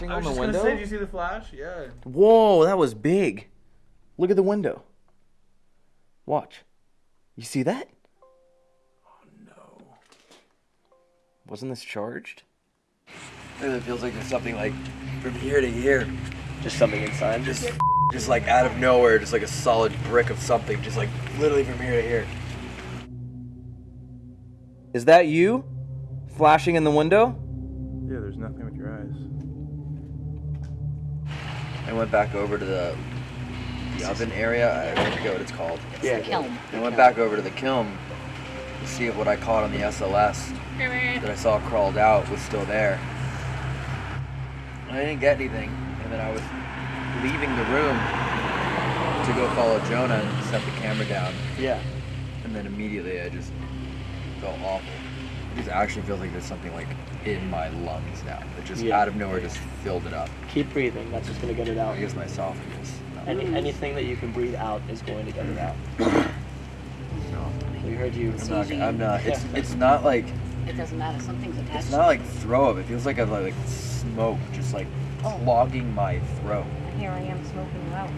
B: Flashing
I: I
B: on
I: was
B: the
I: just
B: window?
I: Gonna say, did you see the flash? Yeah.
B: Whoa, that was big. Look at the window. Watch. You see that?
I: Oh no.
B: Wasn't this charged? It feels like there's something like from here to here.
F: Just something inside.
B: Just just like out of nowhere, just like a solid brick of something, just like literally from here to here. Is that you? Flashing in the window?
I: Yeah, there's nothing with your eyes.
B: I went back over to the the oven area. I forget what it's called.
F: It's Yeah.
C: Kiln.
B: I went back over to the kiln to see if what I caught on the SLS that I saw crawled out was still there. I didn't get anything, and then I was leaving the room to go follow Jonah and set the camera down,
F: Yeah.
B: and then immediately I just felt awful. It just actually feels like there's something like in my lungs now. It just
F: Yeah.
B: out of nowhere just filled it up.
F: Keep breathing. That's just gonna get it out.
B: I guess my esophagus.
F: Any, anything that you can breathe out is going to get it out. We heard you.
B: I'm not. I'm not. It's it's not like
C: It doesn't matter, something's attached.
B: it's not like throw up. It feels like a like smoke just like
C: Oh.
B: clogging my throat.
C: Here I am smoking you out.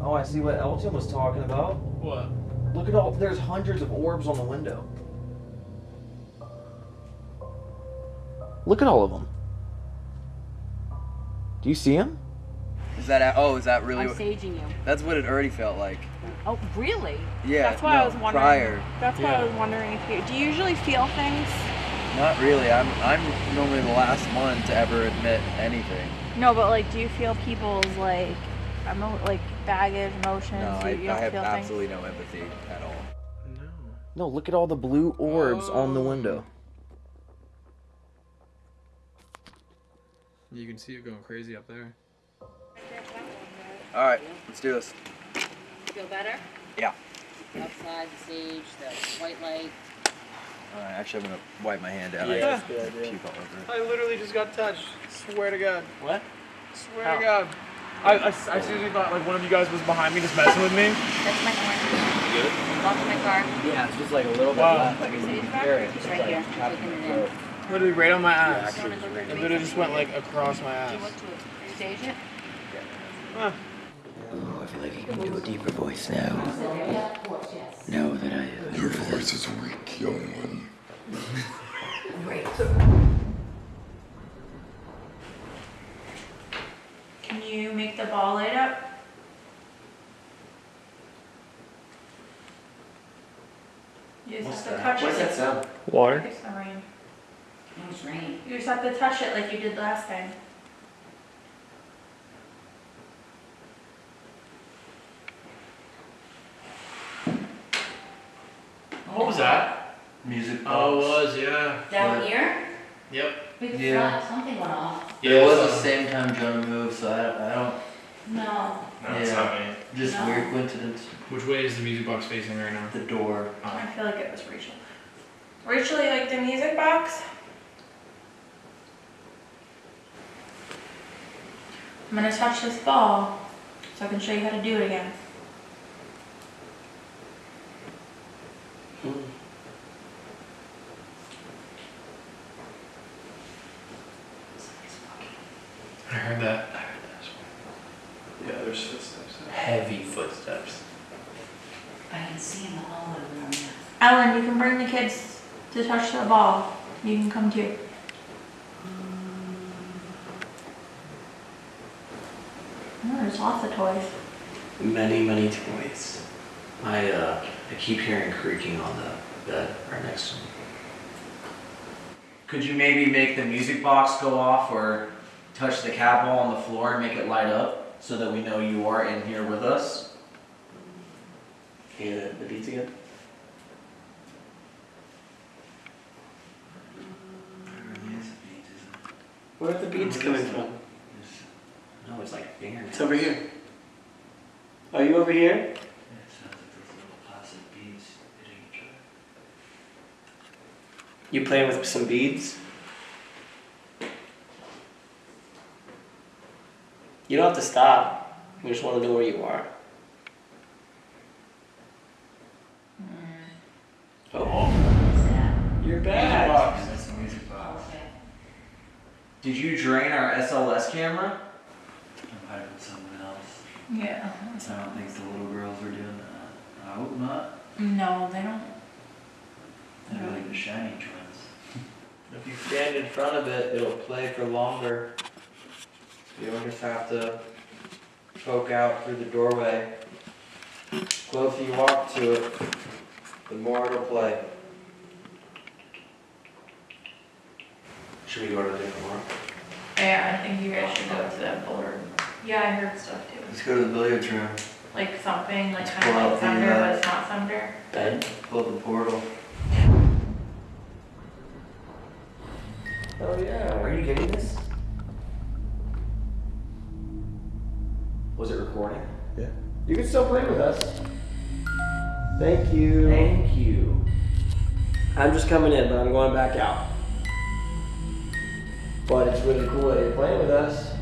H: Oh, I see what Elton was talking about.
I: What?
H: Look at all, there's hundreds of orbs on the window.
B: Look at all of them. Do you see them? Is that oh? Is that really?
C: I'm
B: What,
C: saging you.
B: that's what it already felt like.
C: Oh, really?
B: Yeah.
L: That's why
B: no,
L: I was wondering.
B: prior.
L: That's why I was wondering if you do you usually feel things?
B: Not really. I'm I'm normally the last one to ever admit anything.
L: No, but like, do you feel people's like, emo- like baggage, emotions?
B: No,
L: you,
B: I,
L: you
B: I
L: don't
B: have
L: feel
B: absolutely no empathy at all.
I: No.
B: No, look at all the blue orbs on the
I: Oh.
B: window.
I: You can see it going crazy up there.
B: All right, let's do this.
C: Feel better?
B: Yeah.
C: Outside, the sage, the white light.
B: All right, actually, I'm gonna wipe my hand down.
I: Yeah,
B: I
F: good idea.
B: puke all over it.
I: I literally just got touched. Swear to God.
F: What?
I: Swear
F: How?
I: to God. I, I, I seriously thought like one of you guys was behind me just messing with me.
C: That's my hand. Good? Lock in my car.
F: Yeah, it's just like a little bit
I: Wow.
F: left. Like it's
C: Sage
F: in here.
C: It's right here. Taking it in.
I: Literally right on my ass.
C: You wanna
I: It literally just went like across my ass.
C: you want to stage it?
I: Huh.
O: Oh, I feel like I can do a deeper voice now. Now that I.
P: Uh, Your voice is weak, young one. Great.
L: Can you make the ball light up? You just
F: What's
L: have
F: that? What's that sound?
L: I
F: Water.
L: Think it's rain.
C: No, it's rain.
L: You just have to touch it like you did last time.
M: What was that?
D: Music box.
M: Oh, it was, yeah.
C: Down here?
M: Yep.
C: We could
B: Yeah.
C: feel something went off.
M: Yeah,
B: it was
M: so-
B: the same time Jonah moved, so I, I don't.
C: No.
M: No, it's not me.
B: Just
C: No.
B: weird coincidence.
M: Which way is the music box facing right now?
B: The door. Oh.
L: I feel like it was Rachel. Rachel, you like the music box? I'm gonna touch this ball so I can show you how to do it again.
M: I heard that. I heard that as well.
D: Yeah, there's footsteps.
M: Heavy footsteps.
C: I can see in the hallway where I'm.
L: Ellen, you can bring the kids to touch the ball. You can come too. There's lots of toys.
D: Many, many toys. I uh, I keep hearing creaking on the bed right next to me. Could you maybe make the music box go off or touch the cat ball on the floor and make it light up so that we know you are in here with us? Can you hear the, the beats again? Where are the beats coming from? No, it's like fingernails. It's over here. Are you over here?
O: It sounds like those little plastic beads hitting each
Q: You playing with some beads? You don't have to stop. We just want to know where you are. Mm. Oh. You're back.
D: box.
C: That's music box.
D: Did you drain our SLS camera?
C: I might have been someone else.
L: Yeah.
C: I don't think the little girls were doing that. I hope not.
L: No, they don't.
C: They're like the shiny twins.
B: If you stand in front of it, it'll play for longer. You don't just have to poke out through the doorway. The closer you walk to it, the more it'll play.
D: Should we go to a different one?
L: Yeah, I think you guys should go to that board. Yeah, I heard stuff too.
C: Let's go to the billiards room.
L: Like thumping, like
C: Let's
L: kind
C: pull
L: of
C: out
L: like
C: the,
L: thunder,
C: uh,
L: but it's not thunder.
Q: Ben?
C: Pull up the portal.
Q: Oh yeah.
D: Are you getting this? Was it recording? Yeah.
F: You can still play with us. Thank you.
D: Thank you.
F: I'm just coming in, but I'm going back out. But it's really cool that you're playing with us.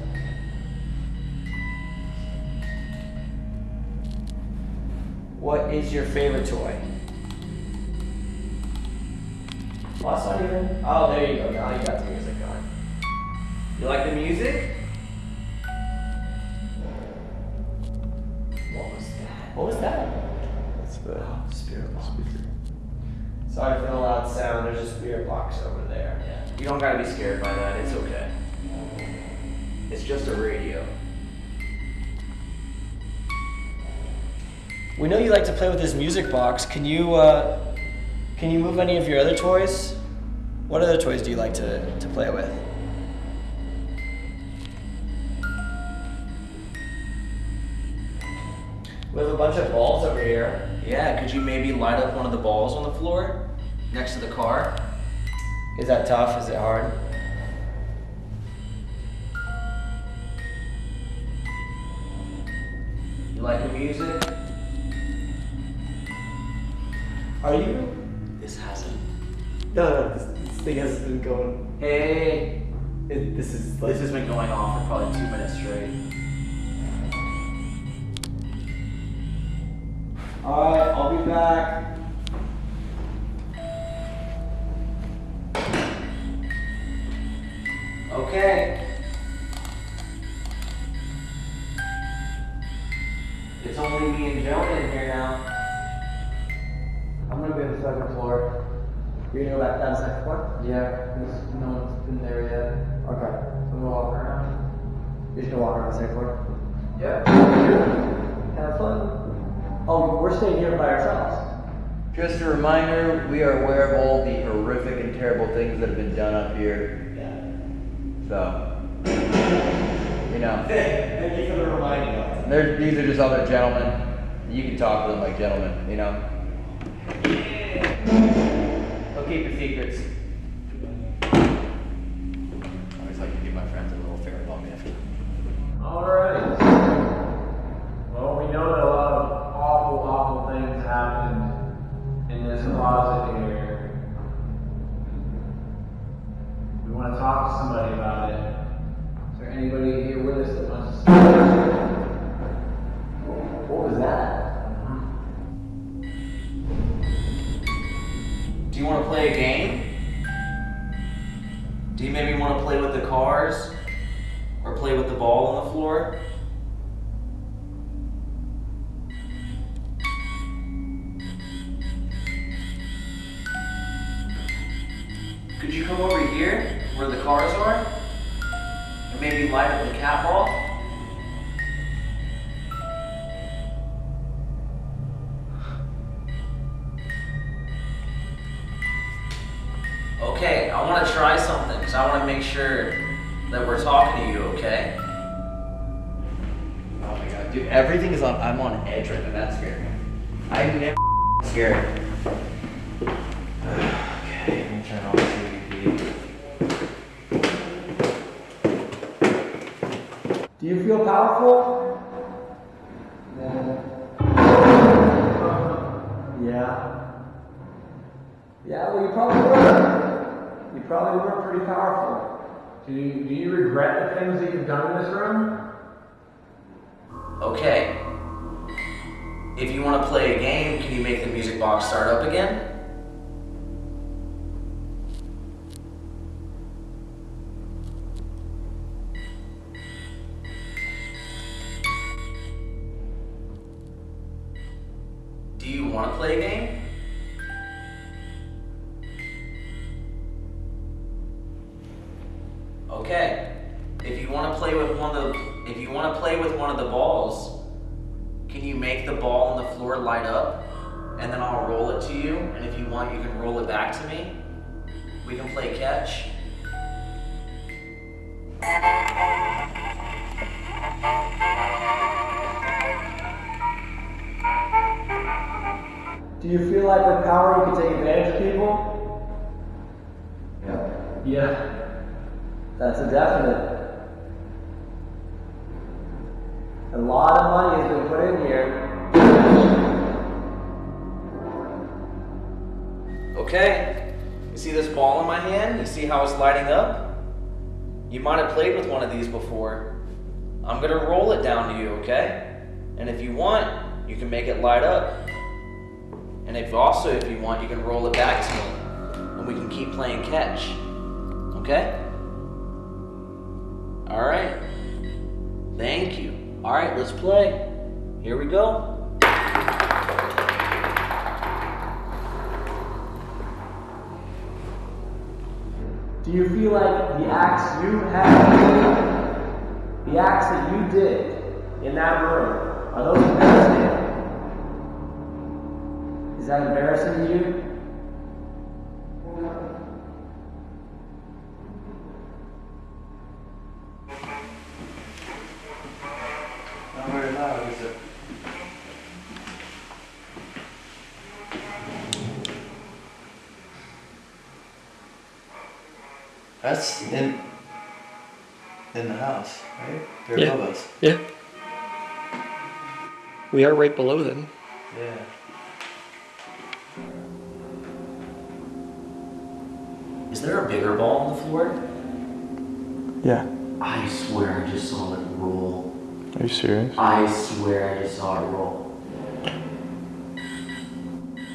F: What is your favorite toy? Well, that's not even. Oh, there you go. Now you got the music going. You like the music? What was that? What was that? It's the oh, spirit box. Sorry for the loud sound. There's a spirit box over there. Yeah.
D: You don't gotta be scared by that, it's okay. It's just a radio.
F: We know you like to play with this music box. Can you uh, can you move any of your other toys? What other toys do you like to, to play with? We have a bunch of balls over here.
D: Yeah, could you maybe light up one of the balls on the floor next to the car?
F: Is that tough? Is it hard?
D: You like the music?
F: Are you?
C: This hasn't.
F: No, no. This, this thing has been going.
D: Hey,
F: It, this is
D: this has been going on for probably two minutes straight.
F: All right, I'll be back.
D: Okay.
F: Just
B: a reminder, we are aware of all the horrific and terrible things that have been done up here. Yeah. So, you know,
F: Thank you for the reminder.
B: they're, these are just other gentlemen. You can talk to them like gentlemen, you know. They'll keep your secrets.
R: With
D: the ball on the floor? Could you come over here where the cars are? And maybe light up the cat ball? Okay, I want to try something because I want to make sure that we're talking to you, okay?
B: Oh my god, dude, everything is on, I'm on edge right now, that's scary. I'm never scared.
C: okay, let me turn off the TV.
F: Do you feel powerful? Yeah. Yeah, well you probably were.
I: You probably were pretty powerful. Do you, do you regret the things that you've done in this room?
D: Okay. If you want to play a game, can you make the music box start up again? Do you
I: feel like the acts you have, the acts that you did in that room, are those embarrassing? Is that embarrassing to you?
M: that's in in the house, right? They're
S: yeah.
M: above us.
S: Yeah. We are right below them.
M: Yeah.
D: Is there a bigger ball on the floor?
T: Yeah.
F: I swear I just saw it roll.
T: Are you serious?
F: I swear I just saw it roll.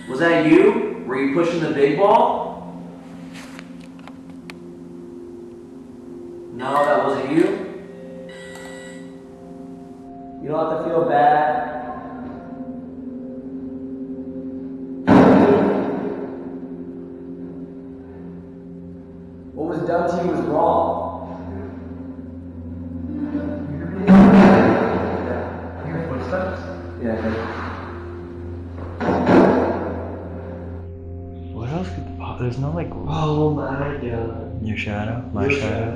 D: Was that you? Were you pushing the big ball? 完全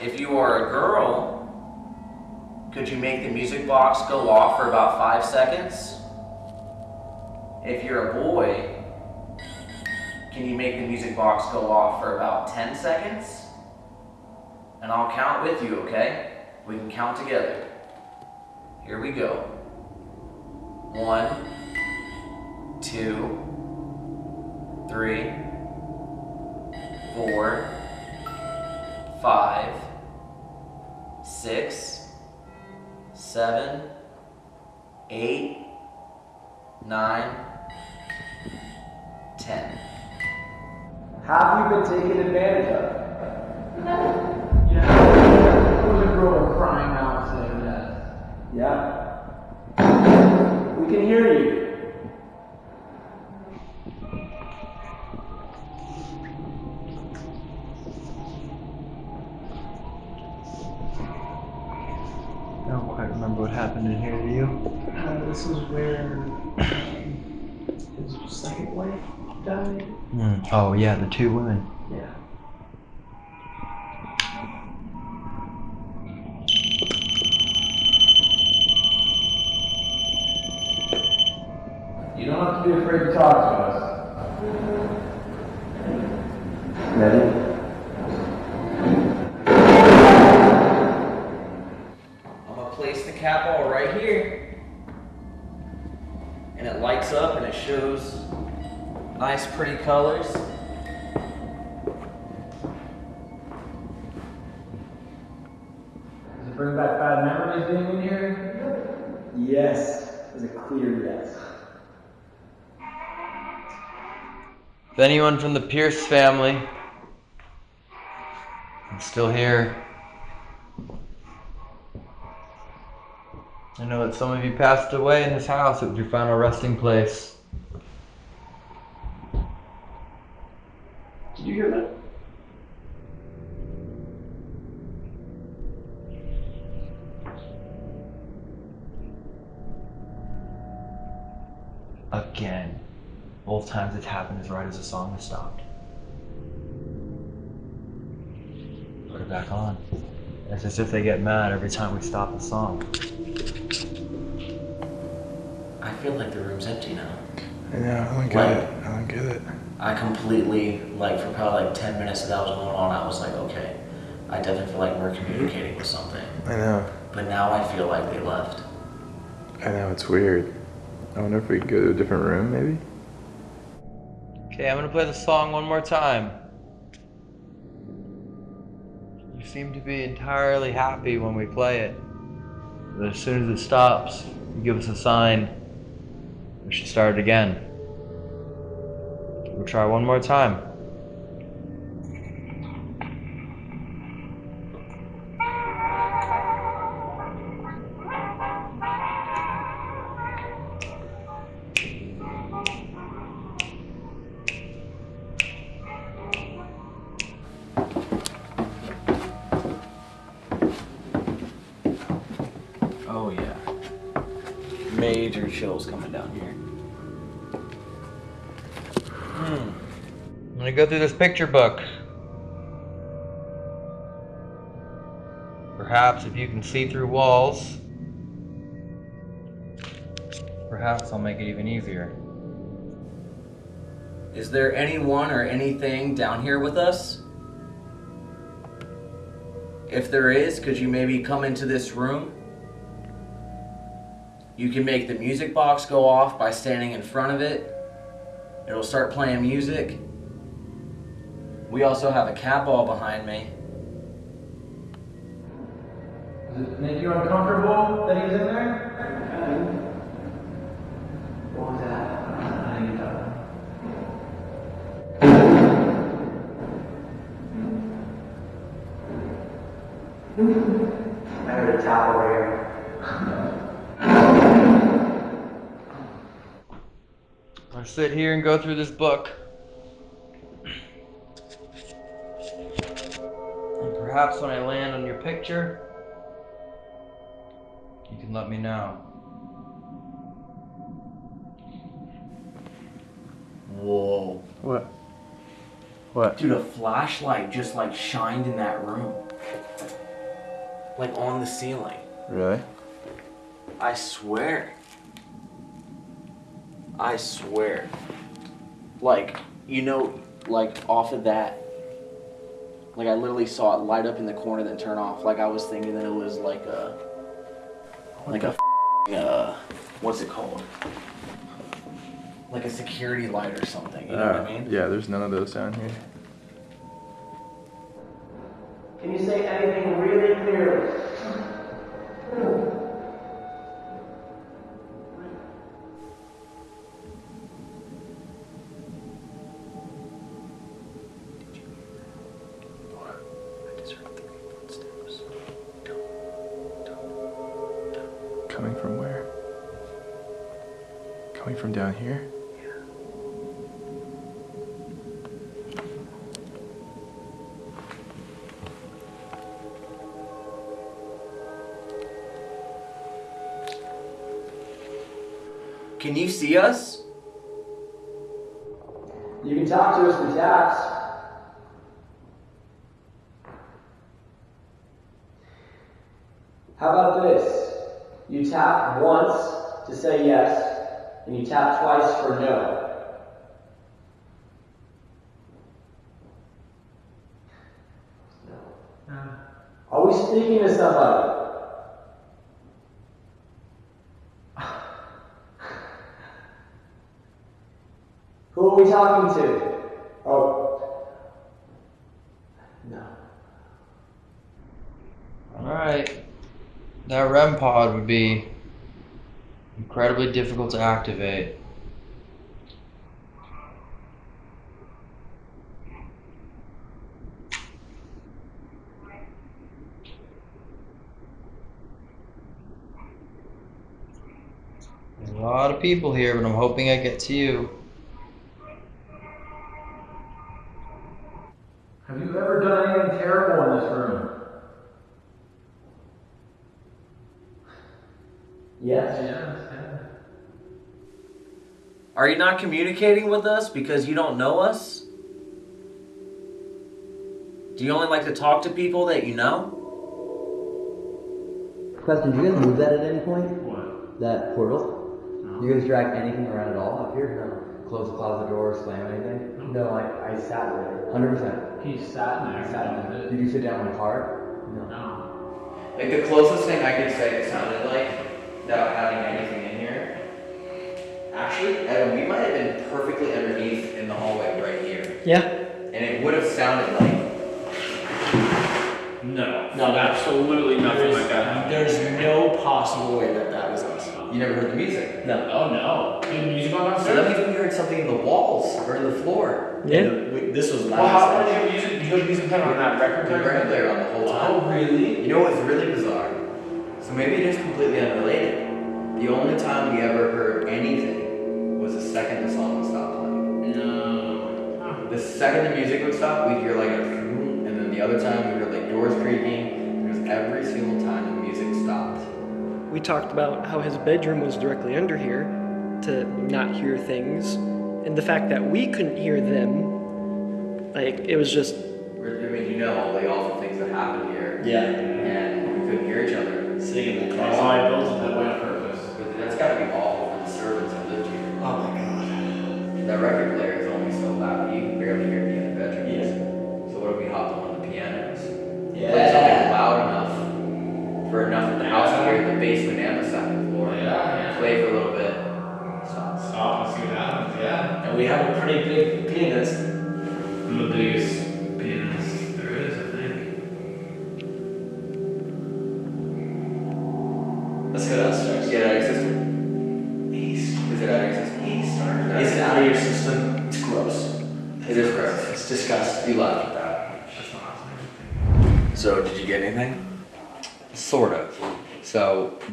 D: If you are a girl, could you make the music box go off for about five seconds? If you're a boy, can you make the music box go off for about 10 seconds? And I'll count with you, okay? We can count together. Here we go. One, two, three, four, five, six, seven, eight, nine, ten.
I: Have you been taken advantage of? Yeah. There was a girl crying out saying that. Yeah. We can hear you.
U: Oh, yeah, the two women.
I: Yeah. You don't have to be afraid to talk to us. Ready?
D: I'm gonna place the cat ball right here. And it lights up and it shows nice pretty colors.
I: Does it bring back bad memories being in here? Yes. Is a clear yes.
B: If anyone from the Pierce family is still here, I know that some of you passed away in this house. It was your final resting place.
I: Did you hear that?
U: Again. Both times it's happened as right as the song has stopped. Put it back on. It's as if they get mad every time we stop the song.
D: I feel like the room's empty now.
T: Yeah, I don't get
D: Like-
T: it. I don't get it.
D: I completely, like, for probably like 10 minutes that that was going on, I was like, okay, I definitely feel like we're communicating with something.
T: I know.
D: But now I feel like they left.
T: I know, it's weird. I wonder if we could go to a different room, maybe?
B: Okay, I'm gonna play the song one more time. You seem to be entirely happy when we play it. But as soon as it stops, you give us a sign. We should start it again. Try one more time. Picture book. Perhaps if you can see through walls, perhaps I'll make it even easier.
D: Is there anyone or anything down here with us? If there is, could you maybe come into this room? You can make the music box go off by standing in front of it. It'll start playing music. We also have a cat ball behind me.
I: Does it make you uncomfortable that he's in there? What was that? I think that. I heard a tap over here.
B: I'll sit here and go through this book. Perhaps when I land on your picture, you can let me know.
D: Whoa.
T: What? What?
D: Dude, a flashlight just like shined in that room. Like on the ceiling.
T: Really?
D: I swear. I swear. Like, you know, like off of that. Like I literally saw it light up in the corner then turn off. Like I was thinking that it was like a like a uh what's it called? Like a security light or something. You know what I mean?
T: Yeah, there's none of those down here.
F: Can you say anything really clearly?
D: See us?
F: You can talk to us through taps. How about this? You tap once to say yes, and you tap twice for no. Are we speaking to somebody? Who are we talking to? Oh. No.
V: Alright. That REM pod would be incredibly difficult to activate. There's a lot of people here, but I'm hoping I get to you.
F: Have you ever done anything terrible in this room? Yes.
D: Are not communicating with us because you don't know us? Do you only like to talk to people that you know?
W: Question, do you guys move that at any point? What? That portal? Do you guys drag anything around at all up here? No. Close the closet door, slam anything? No, I, I sat there. Hundred percent.
F: He sat in there.
W: I sat there. Did you sit down in the car?
F: No.
B: Like the closest thing I could say it sounded like, without having anything in here. Actually, Evan, we might have been perfectly underneath in the hallway right here.
X: Yeah.
B: And it would have sounded like.
I: No.
D: No,
I: absolutely nothing like that happened.
D: There's no possible way that that was us.
B: You never heard the music?
D: No.
I: Oh no. Did music on
B: So that means we heard something in the walls or in the floor.
D: Yeah. We- This was
I: Well, how did you have music? You have music playing on that record
B: The
I: player?
B: record player on the whole time.
I: Oh really?
B: You know what was really bizarre? So maybe it is completely unrelated. The only time we ever heard anything was the second the song would stop playing.
I: No.
B: The second the music would stop, we'd hear like a vroom, and then the other time we heard like doors creaking. It was every single time the music stopped.
U: We talked about how his bedroom was directly under here to not hear things, and the fact that we couldn't hear them, like it was just
B: I mean, you know all the awful things that happened here.
D: Yeah.
B: And we couldn't hear each other.
D: Sitting in that
I: That's why I built it that way on purpose.
B: But that's gotta be awful That record player is only so loud, you can barely hear me in the bedrooms. So what if we hopped on one of the pianos? Play something loud enough for enough of the house to hear the basement and the second floor.
I: Yeah, yeah.
B: Play for a little bit. Stop.
I: Stop and see what happens, yeah.
D: And we have a pretty big pianist.
I: I'm the biggest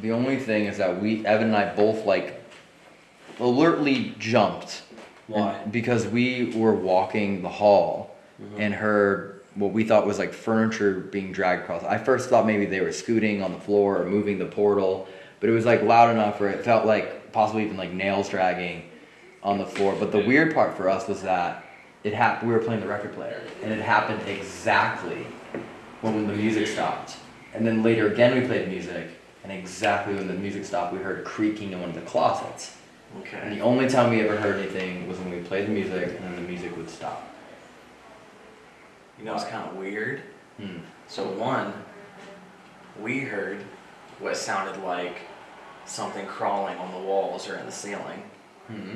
B: the only thing is that we, Evan and I both like alertly jumped.
D: Why?
B: And- Because we were walking the hall mm-hmm. and heard what we thought was like furniture being dragged across. I first thought maybe they were scooting on the floor or moving the portal, but it was like loud enough where it felt like possibly even like nails dragging on the floor. But the weird part for us was that it happened. We were playing the record player, and it happened exactly when the music stopped. And then later again we played music, and exactly when the music stopped, we heard creaking in one of the closets.
G: Okay.
B: And the only time we ever heard anything was when we played the music and then the music would stop.
G: You know, it's kind of weird.
B: Hmm.
G: So one, we heard what sounded like something crawling on the walls or in the ceiling
B: hmm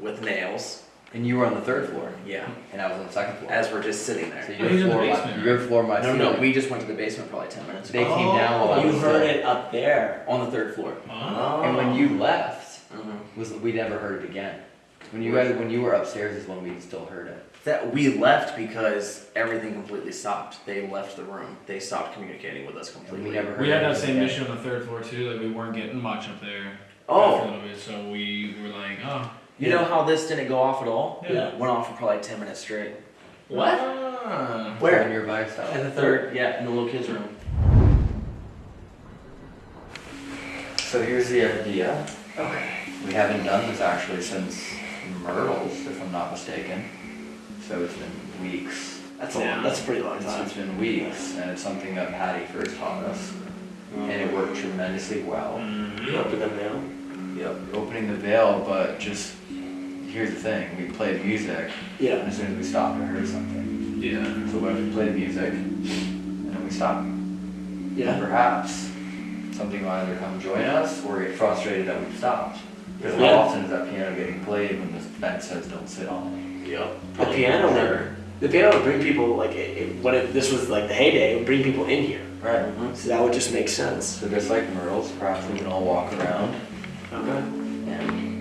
G: with nails.
B: And you were on the third floor.
G: Yeah.
B: And I was on the second floor.
G: As we're just sitting there.
B: So your floor, my, your floor, my
G: no,
B: ceiling.
G: no, we just went to the basement probably ten minutes ago.
B: They came down while I
G: You
B: was
G: heard
B: still-
G: it up there on the third floor.
B: And when you left,
G: Mhm.
B: was we never heard it again. When you guys, when you were upstairs, is when we still heard it.
G: That we left because everything completely stopped. They left the room. They stopped communicating with us completely.
B: we never
Y: We had that same issue on the third floor too. Like we weren't getting much up there.
G: Oh.
Y: after a little bit, so we were like, oh.
G: You know how this didn't go off at all?
Y: Yeah.
G: It went off for probably ten minutes straight.
Y: What? Ah.
G: Where?
B: In your vice house.
G: In the third, yeah, in the little kids' room.
B: So here's the idea.
G: Okay.
B: We haven't done this actually since Myrtle's, if I'm not mistaken. So it's been weeks.
G: That's a that's a pretty long
B: It's,
G: time.
B: it's been weeks, and it's something that Patty first taught us, and it mm-hmm. worked tremendously well. Mm-hmm.
G: You opened the veil.
B: Yep, opening the veil, but just here's the thing: we played music.
G: Yeah.
B: And as soon as we stopped, we heard something.
Y: Yeah.
B: So when we played music, and then we stopped.
G: Yeah.
B: Perhaps something will either come join us or get frustrated that we've stopped. Because
G: Yeah.
B: how often is that piano getting played when the bench says don't sit on it?
G: Yep.
F: The piano never. The piano would bring people like it, it, when it, this was like the heyday. It would bring people in here.
B: Right. Mm-hmm.
F: So that would just make sense.
B: So just like Myrtle's, perhaps we can all walk around
F: Okay.
B: and let you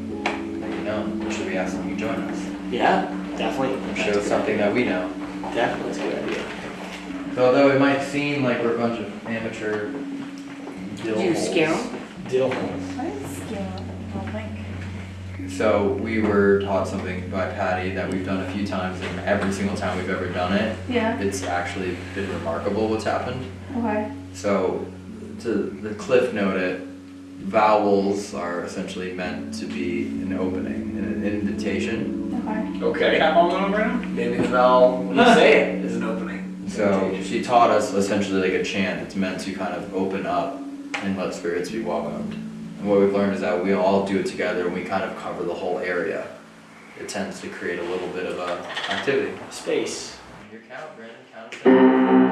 B: know. Should we ask them to join us?
F: Yeah, definitely.
B: Show something that we know.
F: Definitely, that's a good idea.
B: So although it might seem like we're a bunch of amateur dill
C: Did you
B: holes,
C: scare 'em?
F: Dill holes.
L: I didn't scale up, I don't think.
B: So we were taught something by Patty that we've done a few times, and every single time we've ever done it,
L: Yeah.
B: it's actually been remarkable what's happened.
L: Okay.
B: So to the cliff note it, vowels are essentially meant to be an opening, an invitation.
L: Okay.
G: Okay.
Y: Cap on going around?
G: Maybe the vowel, when you say it, is an opening.
B: So she taught us essentially like a chant. It's meant to kind of open up and let spirits be welcomed. And what we've learned is that we all do it together and we kind of cover the whole area. It tends to create a little bit of a activity.
F: Space.
B: Your count, Brandon. Count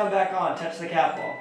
D: come back on, touch the cat ball.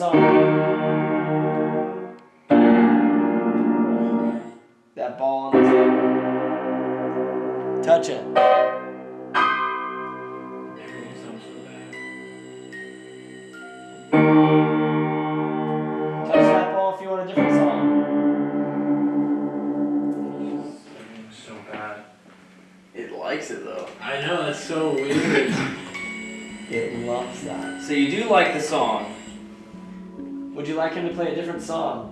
F: Song. That ball on the table. Touch it. Play a different song?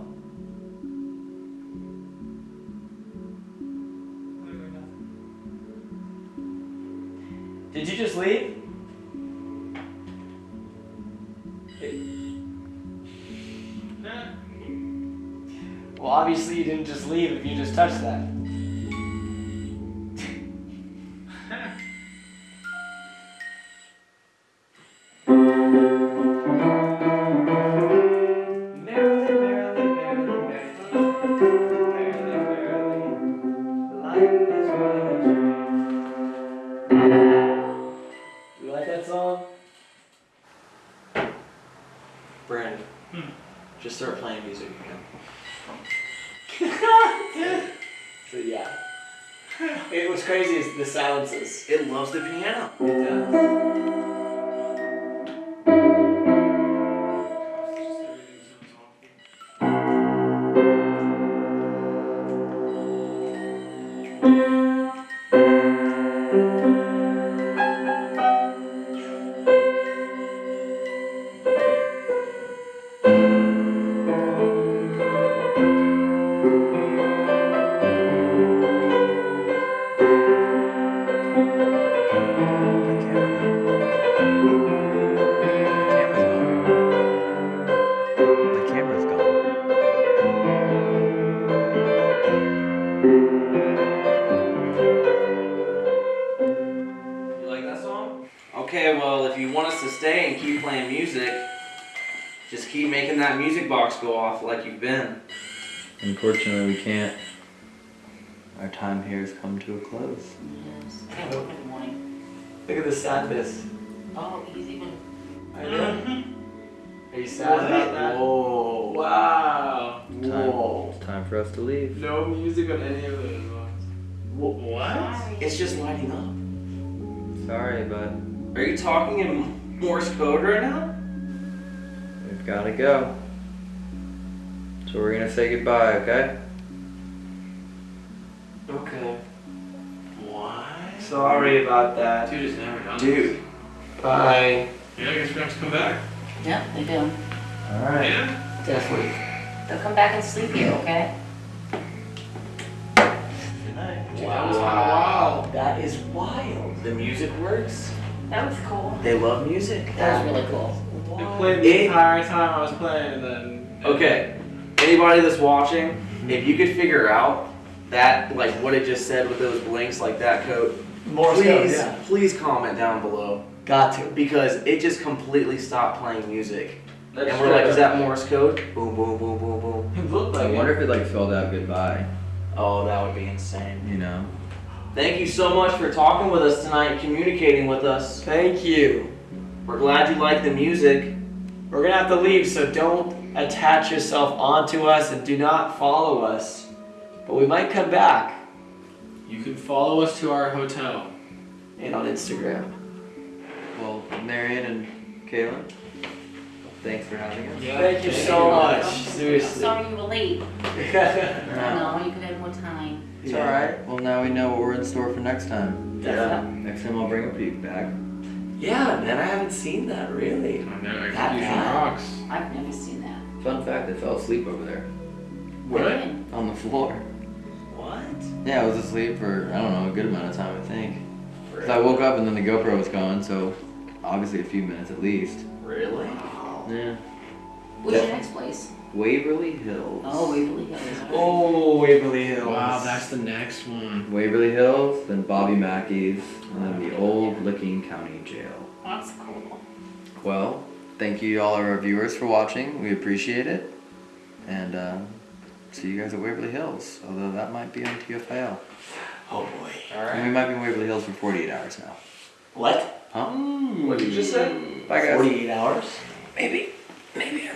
F: Are you
D: talking in Morse code right now?
B: we've got to go. So we're gonna say goodbye, okay?
D: Okay.
I: What?
F: Sorry about that.
I: Dude, it's never done.
D: Dude.
F: Bye.
I: Yeah, I guess we have to come back.
C: Yeah, they do.
F: All right.
I: Yeah?
C: Definitely. They'll come back and sleep here, okay?
F: Good night.
I: That was wild.
F: That is wild.
D: The music works.
C: That was cool.
D: They love music.
C: That was really cool.
I: It played the entire time I was playing and then.
D: Okay. Anybody that's watching, if you could figure out that, like what it just said with those blinks, like that code,
F: Morse
D: please,
F: code, yeah.
D: please comment down below
F: Got to.
D: because it just completely stopped playing music.
I: Let's
D: and we're
I: try
D: like,
I: that.
D: is that Morse code? Boom, boom, boom, boom, boom.
I: It looked like I
B: wonder
I: it.
B: if it like filled out goodbye.
D: Oh, that would be insane.
B: You know.
D: Thank you so much for talking with us tonight and communicating with us.
F: Thank you.
D: We're glad you like the music.
F: We're gonna have to leave, so don't attach yourself onto us and do not follow us. But we might come back
I: You can follow us to our hotel.
F: and on Instagram.
B: Well, Marion and Kaylin, thanks for having us.
I: Yeah.
F: Thank you so much.
C: I'm
F: Seriously.
C: sorry you were late. I know, you could have more time.
B: It's alright. Well, now we know what we're in store for next time.
F: Yeah.
B: Next time I'll bring a peek back.
F: Yeah, man, I haven't seen that really.
I: I know,
F: That
I: Execution
F: bad?
I: rocks.
C: I've never seen that.
B: Fun fact, I fell asleep over there.
I: What?
B: On the floor.
F: What?
B: Yeah, I was asleep for, I don't know, a good amount of time, I think. 'Cause I woke up and then the GoPro was gone, so obviously a few minutes at least.
D: Really?
B: Yeah.
C: What's your next place?
B: Waverly Hills.
C: Oh, Waverly Hills. all right.
F: Oh, Waverly Hills.
I: Wow, that's the next one.
B: Waverly Hills, then Bobby Mackey's, and then the old Licking County Jail.
C: That's cool.
B: Well, thank you all our viewers for watching. We appreciate it. And uh, see you guys at Waverly Hills. Although that might be on TFIL.
F: Oh boy.
B: And we might be in Waverly Hills for 48 hours now.
F: What?
B: Huh?
F: What did you just say?
B: Bye guys.
F: 48 hours?
B: Maybe. Maybe I